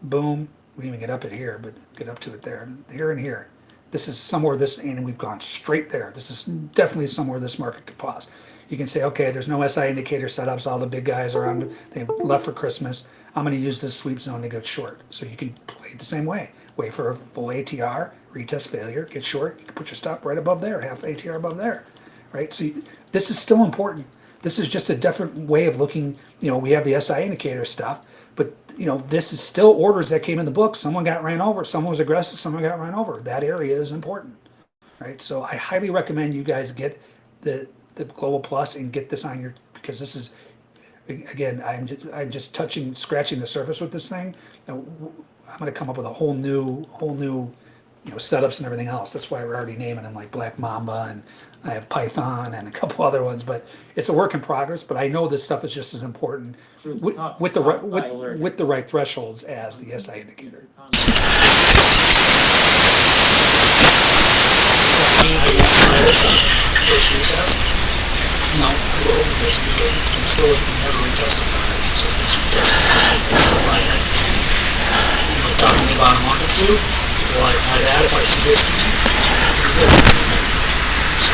boom. We didn't even get up it here, but get up to it there, here and here. This is somewhere this, and we've gone straight there. This is definitely somewhere this market could pause. You can say, okay, there's no SI indicator setups. All the big guys are on, they left for Christmas. I'm going to use this sweep zone to get short. So you can play it the same way. Wait for a full ATR, retest failure, get short. You can put your stop right above there, half ATR above there, right? So you, this is still important. This is just a different way of looking. You know, we have the SI indicator stuff, but you know, this is still orders that came in the book. Someone got ran over. Someone was aggressive. Someone got ran over. That area is important, right? So I highly recommend you guys get the the Global Plus and get this on your because this is again, I'm just, I'm just touching, scratching the surface with this thing. Now, w- I'm going to come up with a whole new, whole new, you know, setups and everything else. That's why we're already naming them like Black Mamba and I have Python and a couple other ones. But it's a work in progress. But I know this stuff is just as important with, Stop- with the right, with, with the right thresholds as the SI indicator. No, I go over this weekend. I'm still never retested it, so this retest. I'm still buying it. You know, talk about a month or two. Will I buy that if I see this good. So,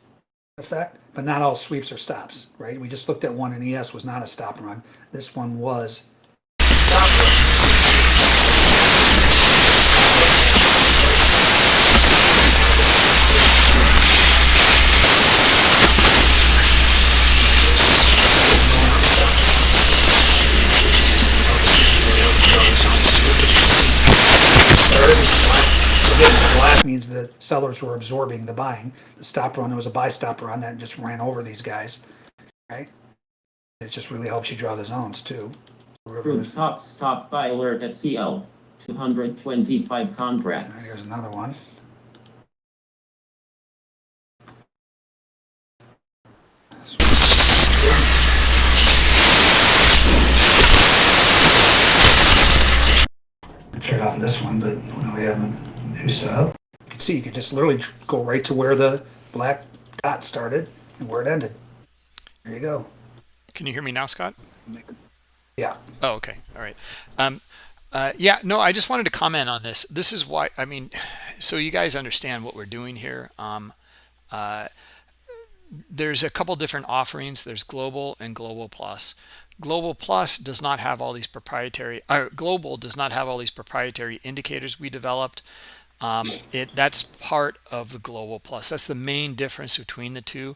effect, but not all sweeps are stops, right? We just looked at one and ES was not a stop run. This one was. With black. So again, the black means the sellers were absorbing the buying. The stop run it was a buy stop run that just ran over these guys, right? It just really helps you draw the zones too. Crude stop, stop by alert at CL, 225 Alright, contracts. Here's another one. Trade off this one, but we have a new setup. You can see, you can just literally go right to where the black dot started and where it ended. There you go. Can you hear me now, Scott? Yeah, Oh, okay. All right. Um, uh, yeah, no, I just wanted to comment on this. This is why, I mean, so you guys understand what we're doing here. Um, uh, there's a couple different offerings. There's Global and Global Plus. Global Plus does not have all these proprietary, or Global does not have all these proprietary indicators we developed. Um, it that's part of the Global Plus. That's the main difference between the two.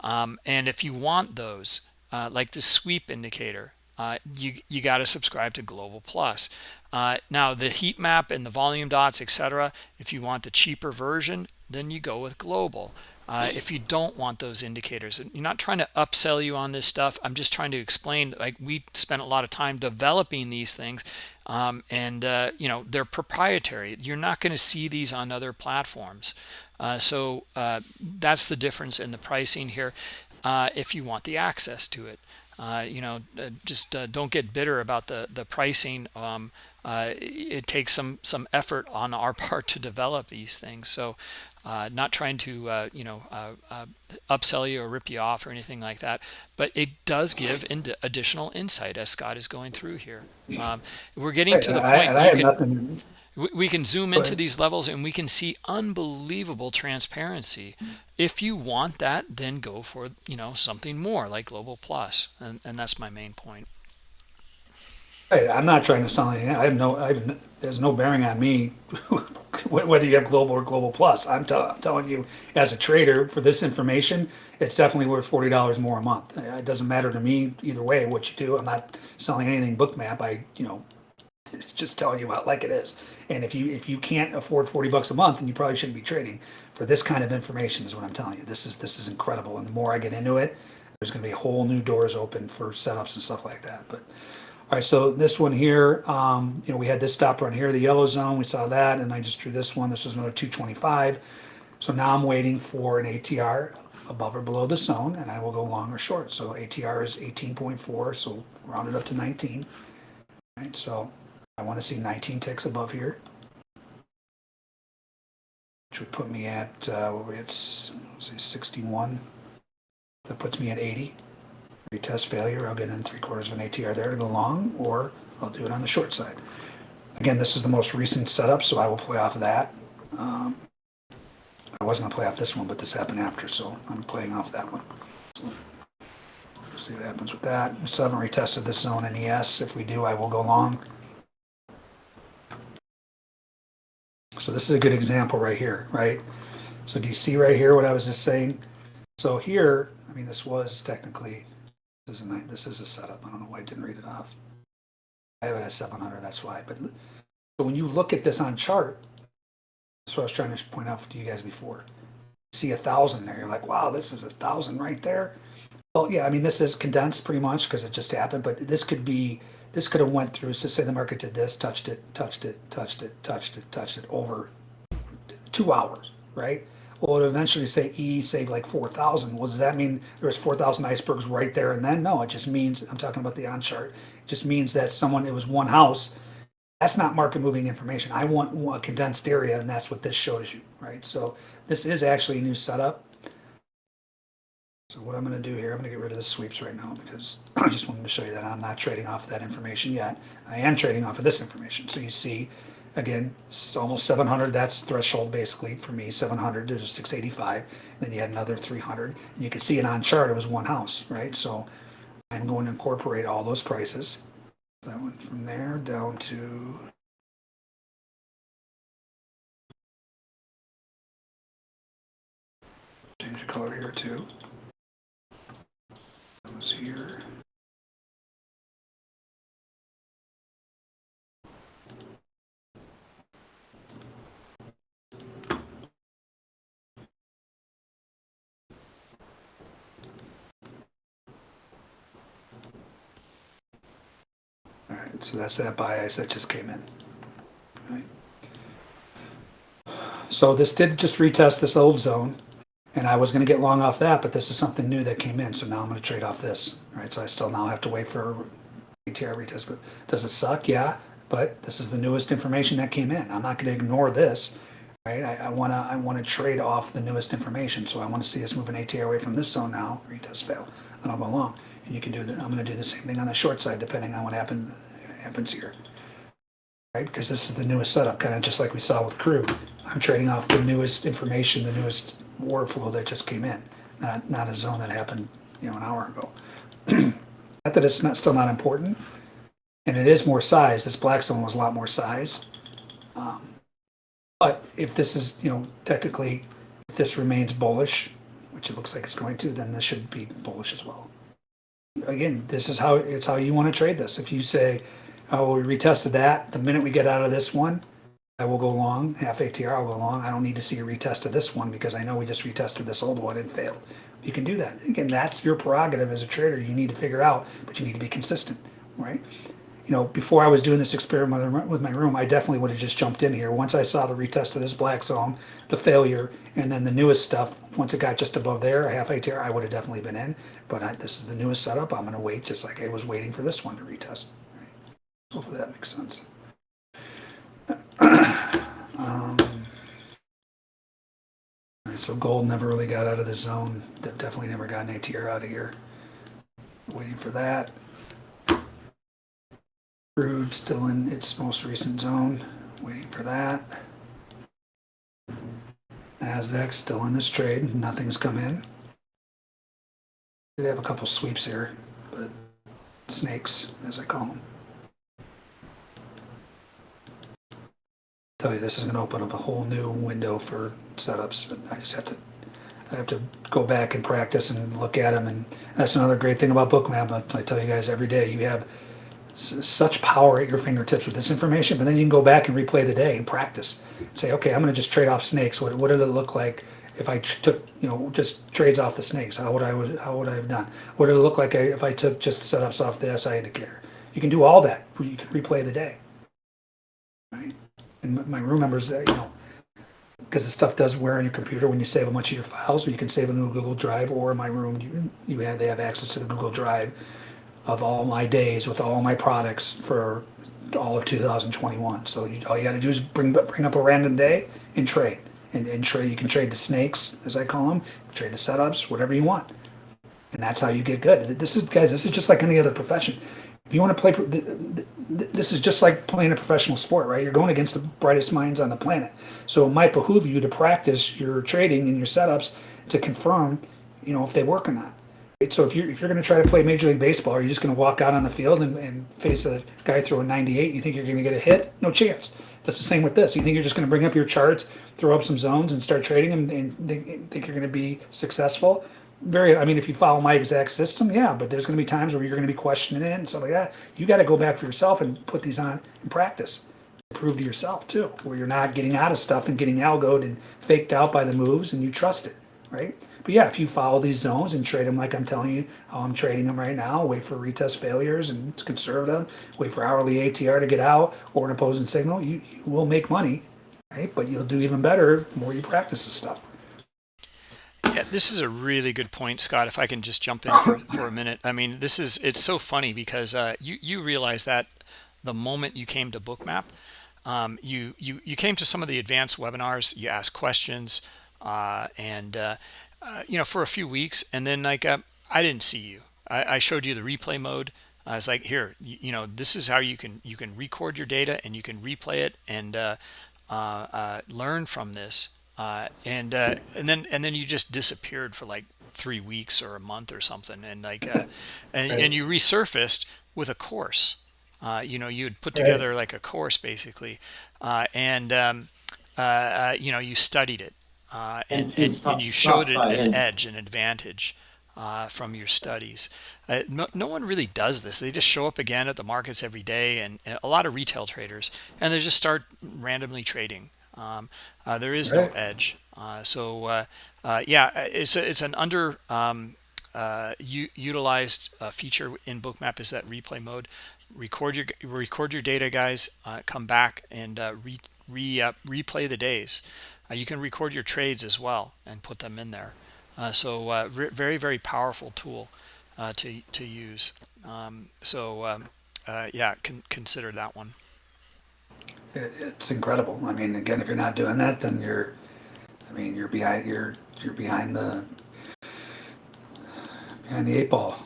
Um, and if you want those, uh, like the sweep indicator, uh, you you got to subscribe to Global Plus. Uh, now the heat map and the volume dots, etc. If you want the cheaper version, then you go with Global. Uh, if you don't want those indicators, and you're not trying to upsell you on this stuff. I'm just trying to explain. Like we spent a lot of time developing these things, um, and uh, you know they're proprietary. You're not going to see these on other platforms. Uh, so uh, that's the difference in the pricing here. Uh, if you want the access to it, uh, you know, uh, just don't get bitter about the the pricing. Um, it takes some some effort on our part to develop these things. So uh, not trying to uh, you know uh, upsell you or rip you off or anything like that but it does give in additional insight as Scott is going through here. Um, we're getting to the I, point I you can, we- we can zoom into these levels and we can see unbelievable transparency. If you want that then go for you know something more like global plus and, and that's my main point Right, I'm not trying to sound like, I have no, I have, there's no bearing on me whether you have global or global plus. I'm, I'm telling you, as a trader, for this information, it's definitely worth forty dollars more a month. It doesn't matter to me either way what you do. I'm not selling anything bookmap. I, you know, just telling you about like it is. And if you if you can't afford forty bucks a month, then you probably shouldn't be trading for this kind of information. Is what I'm telling you. This is this is incredible. And the more I get into it, there's going to be whole new doors open for setups and stuff like that. But all right, so this one here, um, you know, we had this stop run here, the yellow zone. We saw that, and I just drew this one. This was another 225. So now I'm waiting for an ATR above or below the zone, and I will go long or short. So ATR is 18.4, so round it up to 19. All right, so I want to see 19 ticks above here, which would put me at uh, what we at, say 61. That puts me at 80. Retest failure. I'll get in three quarters of an ATR there to go long, or I'll do it on the short side. Again, this is the most recent setup, so I will play off of that. Um, I wasn't gonna play off this one, but this happened after, so I'm playing off that one. So, See what happens with that. We still haven't retested this zone in ES. If we do, I will go long. So this is a good example right here, right? So do you see right here what I was just saying? So here, I mean, this was technically, this is this is a setup. I don't know why I didn't read it off. I have it at 700, that's why. But so when you look at this on chart, that's what I was trying to point out to you guys before. See a thousand there, you're like, wow, this is a thousand right there. Well, yeah, I mean, this is condensed pretty much because it just happened, but this could be, this could have went through, so say the market did this, touched it, touched it, touched it, touched it, touched it over two hours, right? Well, it eventually say E saved like four thousand. Well, does that mean there was four thousand icebergs right there and then? No, it just means I'm talking about the on chart. It just means that someone it was one house. That's not market moving information. I want a condensed area, and that's what this shows you, right? So this is actually a new setup. So what I'm going to do here, I'm going to get rid of the sweeps right now because I just wanted to show you that I'm not trading off that information yet. I am trading off of this information. So you see, again, it's almost 700. That's threshold basically for me. 700 to 685. Then you had another 300. And you can see it on chart. It was one house, right? So I'm going to incorporate all those prices. That went from there down to change the color here too. That was here. So that's that bias that just came in. Right. So this did just retest this old zone, and I was gonna get long off that, but this is something new that came in, so now I'm gonna trade off this. Right. so I still now have to wait for ATR retest, but does it suck? Yeah, but this is the newest information that came in. I'm not gonna ignore this, right? I, I wanna, I wanna trade off the newest information, so I wanna see us move an ATR away from this zone now, retest fail, and I'll go long. And you can do that, I'm gonna do the same thing on the short side, depending on what happen, happens here. Right, because this is the newest setup, kinda just like we saw with crude. I'm trading off the newest information, the newest order flow that just came in. not, not a zone that happened, you know, an hour ago. Not that it's not, still not important, and it is more size. This black zone was a lot more size. Um, But if this is, you know, technically, if this remains bullish, which it looks like it's going to, then this should be bullish as well. Again, this is how, it's how you want to trade this. If you say, oh, we retested that, the minute we get out of this one, I will go long, half ATR, I'll go long. I don't need to see a retest of this one because I know we just retested this old one and failed. You can do that. Again, that's your prerogative as a trader. You need to figure out, but you need to be consistent, right? You know, before I was doing this experiment with my- with my room, I definitely would have just jumped in here. Once I saw the retest of this black zone, the failure, and then the newest stuff, once it got just above there, a half ATR, I would have definitely been in. But I, this is the newest setup. I'm going to wait just like I was waiting for this one to retest. Hopefully that makes sense. Um, so gold never really got out of the zone. De- Definitely never got an ATR out of here. Waiting for that. Crude still in its most recent zone. Waiting for that. Nasdaq still in this trade. Nothing's come in. They have a couple sweeps here, but snakes, as I call them. Tell you this is going to open up a whole new window for setups. But I just have to, I have to go back and practice and look at them. And that's another great thing about Bookmap. I I tell you guys every day, you have such power at your fingertips with this information. But then you can go back and replay the day and practice. Say, okay, I'm going to just trade off snakes. What, what did it look like if I took, you know, just trades off the snakes? How would I would how would I have done? What did it look like uh, if I took just setups off the SI indicator? You can do all that. You can replay the day. Right and my- room members, uh, you know, because the stuff does wear on your computer when you save a bunch of your files, or you can save them in a Google Drive, or in my room, you, you have, they have access to the Google Drive of all my days with all my products for all of 2021. So you, all you got to do is bring bring up a random day and trade, and, and trade. You can trade the snakes, as I call them, trade the setups, whatever you want, and that's how you get good. This is guys, this is just like any other profession. If you want to play, this is just like playing a professional sport, right? You're going against the brightest minds on the planet. So it might behoove you to practice your trading and your setups to confirm, you know, if they work or not. So if you're if you're going to try to play Major League Baseball, are you just going to walk out on the field and, and face a guy throwing 98? You think you're going to get a hit? No chance. That's the same with this. You think you're just going to bring up your charts, throw up some zones, and start trading them, and think, think you're going to be successful? Very i mean if you follow my exact system yeah but there's going to be times where you're going to be questioning it and stuff like that. You got to go back for yourself and put these on and practice. Prove to yourself too where you're not getting out of stuff and getting algoed and faked out by the moves and you trust it right? But yeah if you follow these zones and trade them like i'm telling you how i'm trading them right now wait for retest failures and conserve them wait for hourly atr to get out or an opposing signal you, you will make money right? But you'll do even better the more you practice this stuff Yeah, this is a really good point, Scott. If I can just jump in for, for a minute. I mean, this is it's so funny because uh, you you realize that the moment you came to Bookmap, um, you you you came to some of the advanced webinars. You asked questions, uh, and uh, uh, you know for a few weeks, and then like uh, I didn't see you. I, I showed you the replay mode. I was like, here, you, you know, this is how you can you can record your data and you can replay it and uh, learn from this uh, and uh, and then and then you just disappeared for like three weeks or a month or something, and like uh, and, Right. and you resurfaced with a course. Uh, you know, you had put Right. together like a course basically, uh, and um, uh, uh, you know you studied it, uh, and, And and, stop- and you showed it an edge, an advantage uh, from your studies. Uh, no, no one really does this. They just show up again at the markets every day, and, and a lot of retail traders, and they just start randomly trading. Um, uh, there is Right. no edge. Uh, so uh, uh, yeah, it's a, it's an under um, uh, u- utilized uh, feature in Bookmap is that replay mode. Record your record your data, guys. Uh, come back and uh, re, re uh, replay the days. Uh, you can record your trades as well and put them in there. Uh, so uh, very very powerful tool uh, to to use. Um, so um, uh, yeah, con- consider that one. It, it's incredible. I mean, again, if you're not doing that, then you're, I mean, you're behind, you're, you're behind the, behind the eight ball.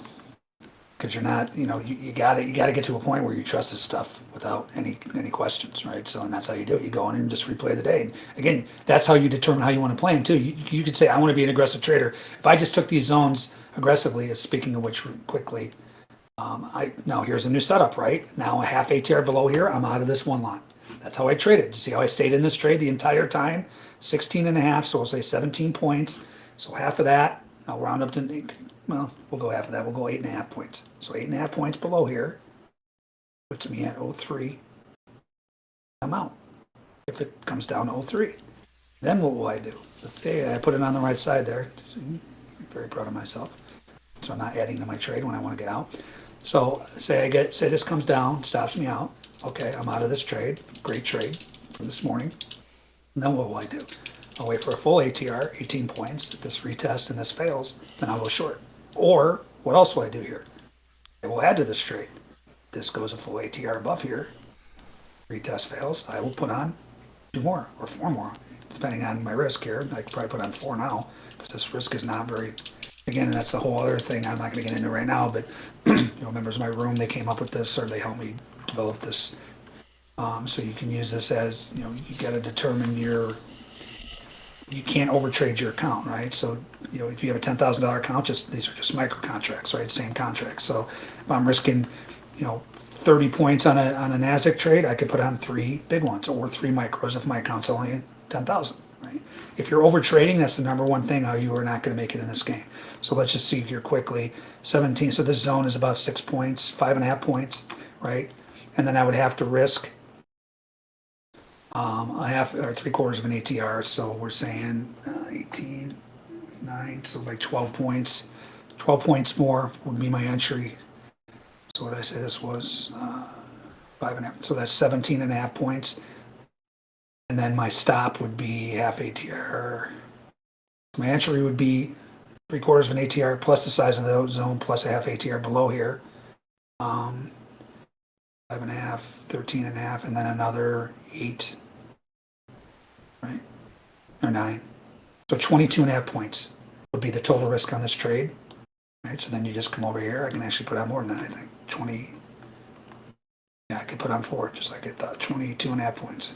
because you're not, you know, you, you gotta, you gotta get to a point where you trust this stuff without any, any questions, right? So, and that's how you do it. You go in and just replay the day. And again, that's how you determine how you want to play them too. You, you could say, I want to be an aggressive trader. If I just took these zones aggressively, speaking of which quickly, um, I, now here's a new setup, right? Now a half ATR below here, I'm out of this one lot. That's how I traded. You see how I stayed in this trade the entire time? 16 and a half, so we'll say 17 points. So half of that, I'll round up to, well, we'll go half of that. We'll go eight and a half points. So eight and a half points below here puts me at 03. I'm out. If it comes down to 03, then what will I do? Okay, I put it on the right side there. I'm very proud of myself. So I'm not adding to my trade when I want to get out. So say I get, say this comes down, stops me out. Okay, I'm out of this trade. Great trade from this morning. And then what will I do? I'll wait for a full ATR, 18 points. If this retest and this fails, then I'll go short. Or what else will I do here? I will add to this trade. This goes a full ATR above here. Retest fails. I will put on two more or four more, depending on my risk here. I could probably put on four now because this risk is not very. Again, that's the whole other thing I'm not going to get into right now. But you know, members of my room they came up with this or they helped me develop this. Um, so you can use this as you know you got to determine your you can't overtrade your account, right? So, you know, if you have a ten thousand dollar account, just these are just micro contracts, right? Same contract. So, if I'm risking, you know, thirty points on a on a Nasdaq trade, I could put on three big ones or three micros if my account's only ten thousand, right? If you're overtrading, that's the number one thing how you are not going to make it in this game. So let's just see here quickly. Seventeen. So this zone is about six points, five and a half points, right? And then I would have to risk um, a half or three quarters of an ATR. So we're saying uh, 18, 9, so like 12 points. 12 points more would be my entry. So what I say this was? Uh, five and a half. So that's 17 and a half points. And then my stop would be half ATR. My entry would be three quarters of an ATR plus the size of the zone plus a half ATR below here. Um, five and a half, 13 and a half, and then another eight right? Or nine. So 22 and a half points would be the total risk on this trade. Right, so then you just come over here. I can actually put on more than that, I think. 20. Yeah, I could put on four, just like I thought. 22 and a half points.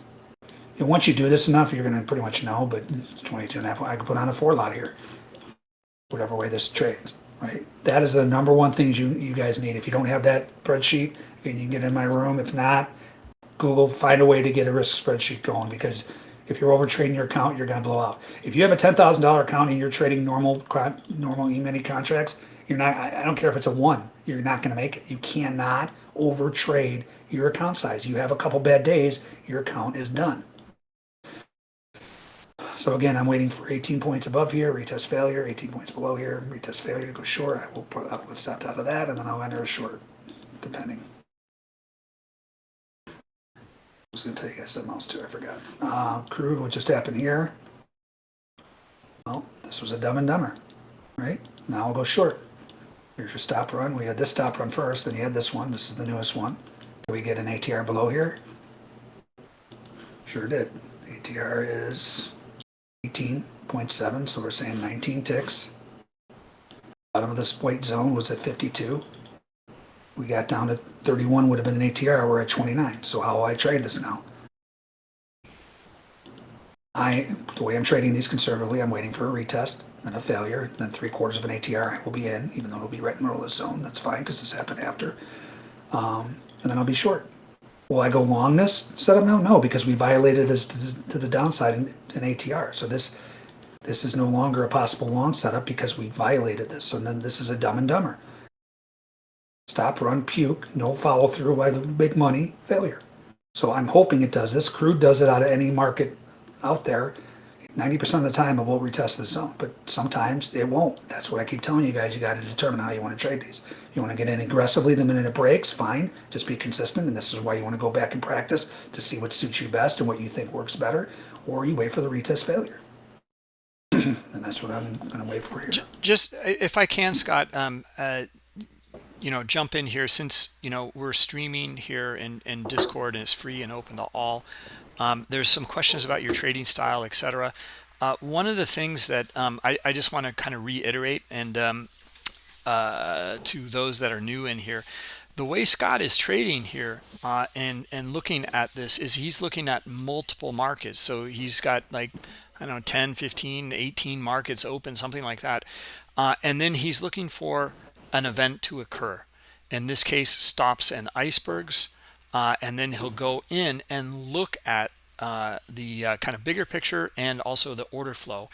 And once you do this enough, you're going to pretty much know, but it's 22 and a half. I could put on a four lot here. Whatever way this trades, right? That is the number one things you, you guys need. If you don't have that spreadsheet, and you can get in my room. If not, Google, find a way to get a risk spreadsheet going because if you're overtrading your account, you're going to blow out. If you have a ten thousand dollar account and you're trading normal normal e-mini contracts, you're not. I I don't care if it's a one. You're not going to make it. You cannot overtrade your account size. You have a couple bad days, your account is done. So again, I'm waiting for 18 points above here, retest failure, 18 points below here, retest failure to go short. I will put up stop out of that, and then I'll enter a short, depending. I was going to tell you guys something else too. I forgot. Uh, crude, what just happened here? Well, this was a dumb and dumber, right? Now I'll go short. Here's your stop run. We had this stop run first, then you had this one. This is the newest one. Did we get an ATR below here? Sure did. ATR is 18.7, so we're saying 19 ticks. Bottom of this white zone was at 52. We got down to 31 would have been an ATR, we're at 29. So how will I trade this now? I, the way I'm trading these conservatively, I'm waiting for a retest, then a failure, then three quarters of an ATR I will be in, even though it'll be right in the middle of the zone. That's fine because this happened after. Um, and then I'll be short. Will I go long this setup now? No, because we violated this to the downside in, in ATR. So this this is no longer a possible long setup because we violated this. So then this is a dumb and dumber. Stop, run, puke, no follow through by the big money, failure. So I'm hoping it does this. Crude does it out of any market out there. 90% of the time it will retest the zone, but sometimes it won't. That's what I keep telling you guys. You got to determine how you want to trade these. You want to get in aggressively the minute it breaks, fine. Just be consistent, and this is why you want to go back and practice to see what suits you best and what you think works better, or you wait for the retest failure. and that's what I'm going to wait for here. just if I can, Scott, um, uh, you know, jump in here since you know we're streaming here in in Discord and it's free and open to all. Um, there's some questions about your trading style, etc. Uh, one of the things that um, I, I, just want to kind of reiterate, and um, uh, to those that are new in here, the way Scott is trading here uh, and and looking at this is he's looking at multiple markets. So he's got like I don't know 10, 15, 18 markets open, something like that, uh, and then he's looking for an event to occur. In this case, stops and icebergs, uh, and then he'll go in and look at uh, the uh, kind of bigger picture and also the order flow.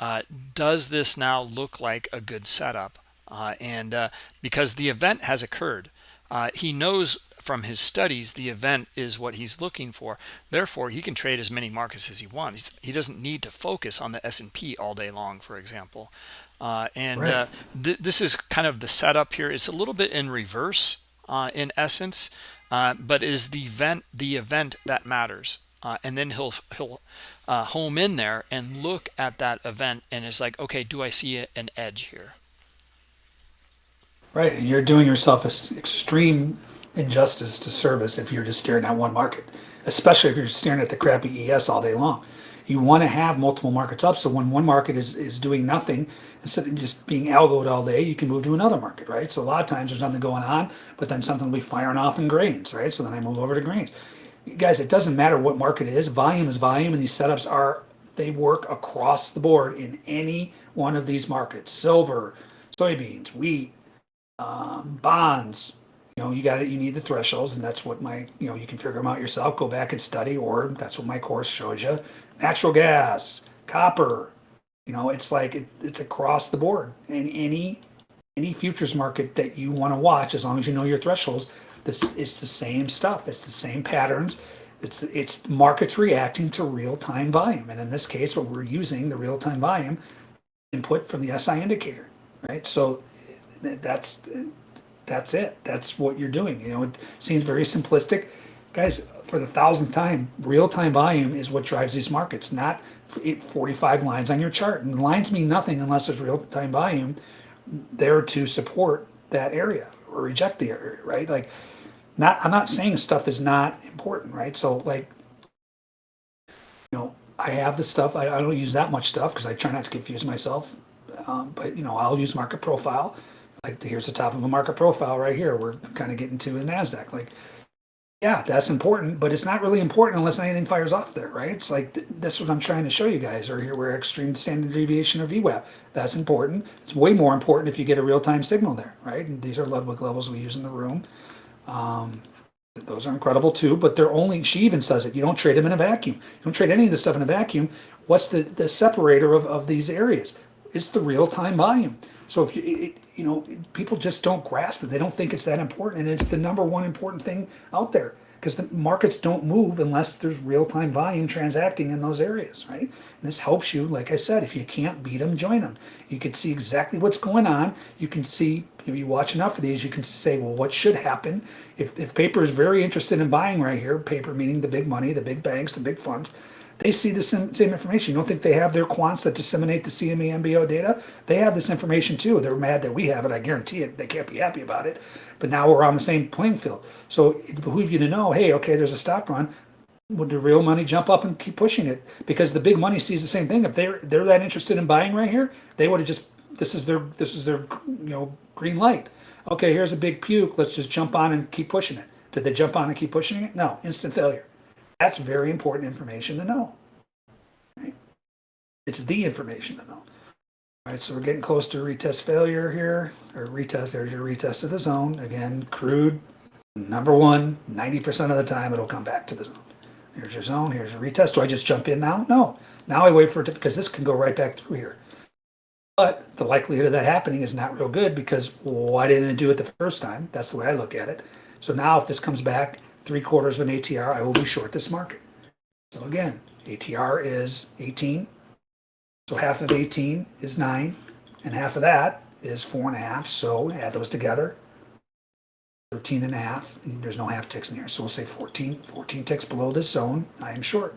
Uh, does this now look like a good setup? Uh, and uh, because the event has occurred, uh, he knows from his studies the event is what he's looking for. Therefore, he can trade as many markets as he wants. He doesn't need to focus on the S&P all day long, for example. Uh, and Right. uh, th this is kind of the setup here. It's a little bit in reverse uh, in essence, uh, but is the event the event that matters. Uh, and then he'll he'll uh, home in there and look at that event and is like, okay, do I see an edge here? Right, and you're doing yourself an extreme injustice to service if you're just staring at one market, especially if you're staring at the crappy ES all day long. You want to have multiple markets up, so when one market is, is doing nothing, instead of just being algoed all day, you can move to another market, right? So a lot of times there's nothing going on, but then something will be firing off in grains, right? So then I move over to grains. You guys, it doesn't matter what market it is, volume is volume, and these setups are, they work across the board in any one of these markets. Silver, soybeans, wheat, um, bonds. You know you got it you need the thresholds and that's what my you know you can figure them out yourself. Go back and study or that's what my course shows you. Natural gas copper you know it's like it, it's across the board. And any any futures market that you want to watch as long as you know your thresholds this it's the same stuff. It's the same patterns. It's it's markets reacting to real-time volume. And in this case what we're using the real-time volume input from the SI indicator right? So that's that's it. That's what you're doing you know? It seems very simplistic. Guys for the thousandth time real-time volume is what drives these markets not 45 lines on your chart. And lines mean nothing unless there's real-time volume there to support that area or reject the area right? Like not i'm not saying stuff is not important right? So like you know i have the stuff. I, I don't use that much stuff because i try not to confuse myself. Um, but you know i'll use market profile like here's the top of a market profile right here. We're kind of getting to a NASDAQ. Like, yeah, that's important, but it's not really important unless anything fires off there, right? It's like th- is what I'm trying to show you guys. Or here we're extreme standard deviation of VWAP. That's important. It's way more important if you get a real time signal there, right? And these are Ludwig levels we use in the room. Um, those are incredible too, but they're only, she even says it, you don't trade them in a vacuum. You don't trade any of this stuff in a vacuum. What's the, the separator of, of these areas? It's the real time volume. So if you, it, you know, people just don't grasp it. They don't think it's that important, and it's the number one important thing out there because the markets don't move unless there's real-time volume transacting in those areas, right? And this helps you, like I said, if you can't beat them, join them. You can see exactly what's going on. You can see, if you watch enough of these, you can say, well, what should happen? If, if paper is very interested in buying right here, paper meaning the big money, the big banks, the big funds, they see the same, same information. You don't think they have their quants that disseminate the CME MBO data? They have this information too. They're mad that we have it. I guarantee it. They can't be happy about it. But now we're on the same playing field. So it behooves you to know, hey, okay, there's a stop run. Would the real money jump up and keep pushing it? Because the big money sees the same thing. If they're they're that interested in buying right here, they would have just this is their this is their you know green light. Okay, here's a big puke. Let's just jump on and keep pushing it. Did they jump on and keep pushing it? No, instant failure. That's very important information to know. Right? It's the information to know. All right, so we're getting close to retest failure here, or retest. There's your retest of the zone. Again, crude, number one, 90% of the time it'll come back to the zone. Here's your zone, here's your retest. Do I just jump in now? No. Now I wait for it to, because this can go right back through here. But the likelihood of that happening is not real good because why didn't it do it the first time? That's the way I look at it. So now if this comes back three quarters of an ATR, I will be short this market. So again, ATR is 18. So half of 18 is nine, and half of that is four and a half. So add those together. 13 and a half. There's no half ticks in here. So we'll say 14. 14 ticks below this zone. I am short.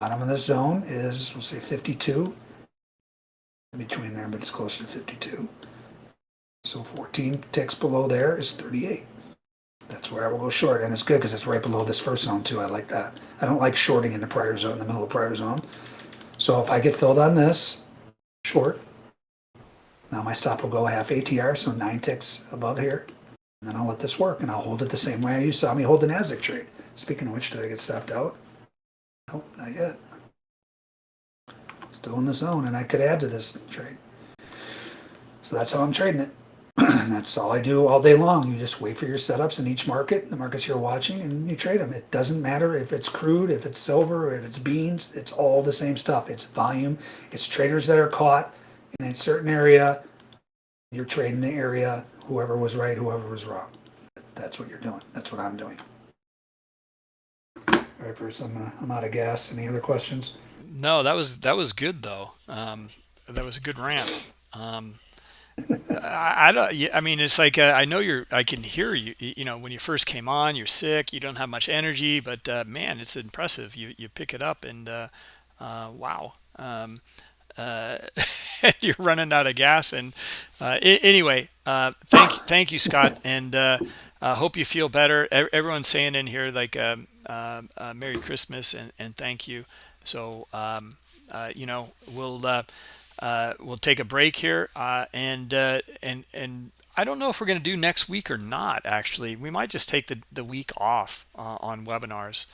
Bottom of this zone is, we'll say 52. In between there, but it's closer to 52. So 14 ticks below there is 38. That's where I will go short, and it's good because it's right below this first zone too. I like that. I don't like shorting in the prior zone, in the middle of prior zone. So if I get filled on this, short short. Now my stop will go half ATR, so nine ticks above here. And then I'll let this work and I'll hold it the same way you saw me hold the NASDAQ trade. Speaking of which, did I get stopped out? Nope, not yet. Still in the zone and I could add to this trade. So that's how I'm trading it. that's all I do all day long. You just wait for your setups in each market, the markets you're watching, and you trade them. It doesn't matter if it's crude, if it's silver, if it's beans, it's all the same stuff. It's volume, it's traders that are caught in a certain area. You're trading the area, whoever was right, whoever was wrong. That's what you're doing. That's what I'm doing. All right, Bruce, I'm, uh, I'm out of gas. Any other questions? No, that was that was good though. Um, that was a good rant. Um, I, I don't. I mean, it's like uh, I know you're. I can hear you. You know, when you first came on, you're sick. You don't have much energy, but uh, man, it's impressive. You you pick it up, and uh, uh, wow. Um, uh, you're running out of gas. And uh, anyway, thank thank you, Scott, and uh, hope you feel better. Everyone's saying in here like um, Merry Christmas and and thank you. So um, you know we'll. Uh, we'll take a break here, uh, and uh, and and I don't know if we're going to do next week or not. Actually, we might just take the the week off uh, on webinars.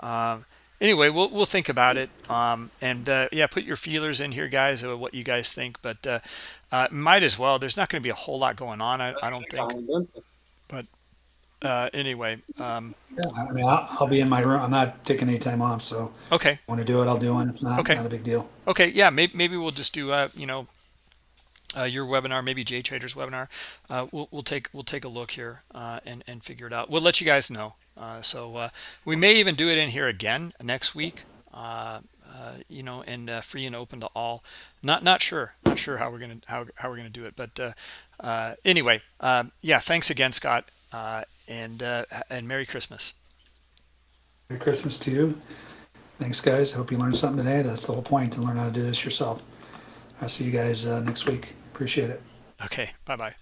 Um, anyway, we'll we'll think about it. Um, and uh, yeah, put your feelers in here, guys, of what you guys think. But uh, uh, might as well. There's not going to be a whole lot going on. I, I don't think. But uh, anyway, um, Yeah, I mean, I'll, I'll be in my room. I'm not taking any time off, so okay, want to do it, I'll do it. If not, Okay. not a big deal. okay, yeah. Maybe maybe we'll just do uh, you know. Uh, your webinar, maybe J Trader's webinar. Uh, we'll, we'll take we'll take a look here uh, and and figure it out. We'll let you guys know. Uh, so uh, we may even do it in here again next week. Uh, uh, you know, and uh, free and open to all. Not not sure, not sure how we're gonna how how we're gonna do it. But uh, uh, anyway, uh, yeah. Thanks again, Scott, uh, and uh, and Merry Christmas. Merry Christmas to you. Thanks, guys. Hope you learned something today. That's the whole point to learn how to do this yourself. I'll see you guys uh, next week. Appreciate it. Okay, bye bye.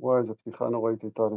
וואי, איזה פתיחה נוראית הייתה לי.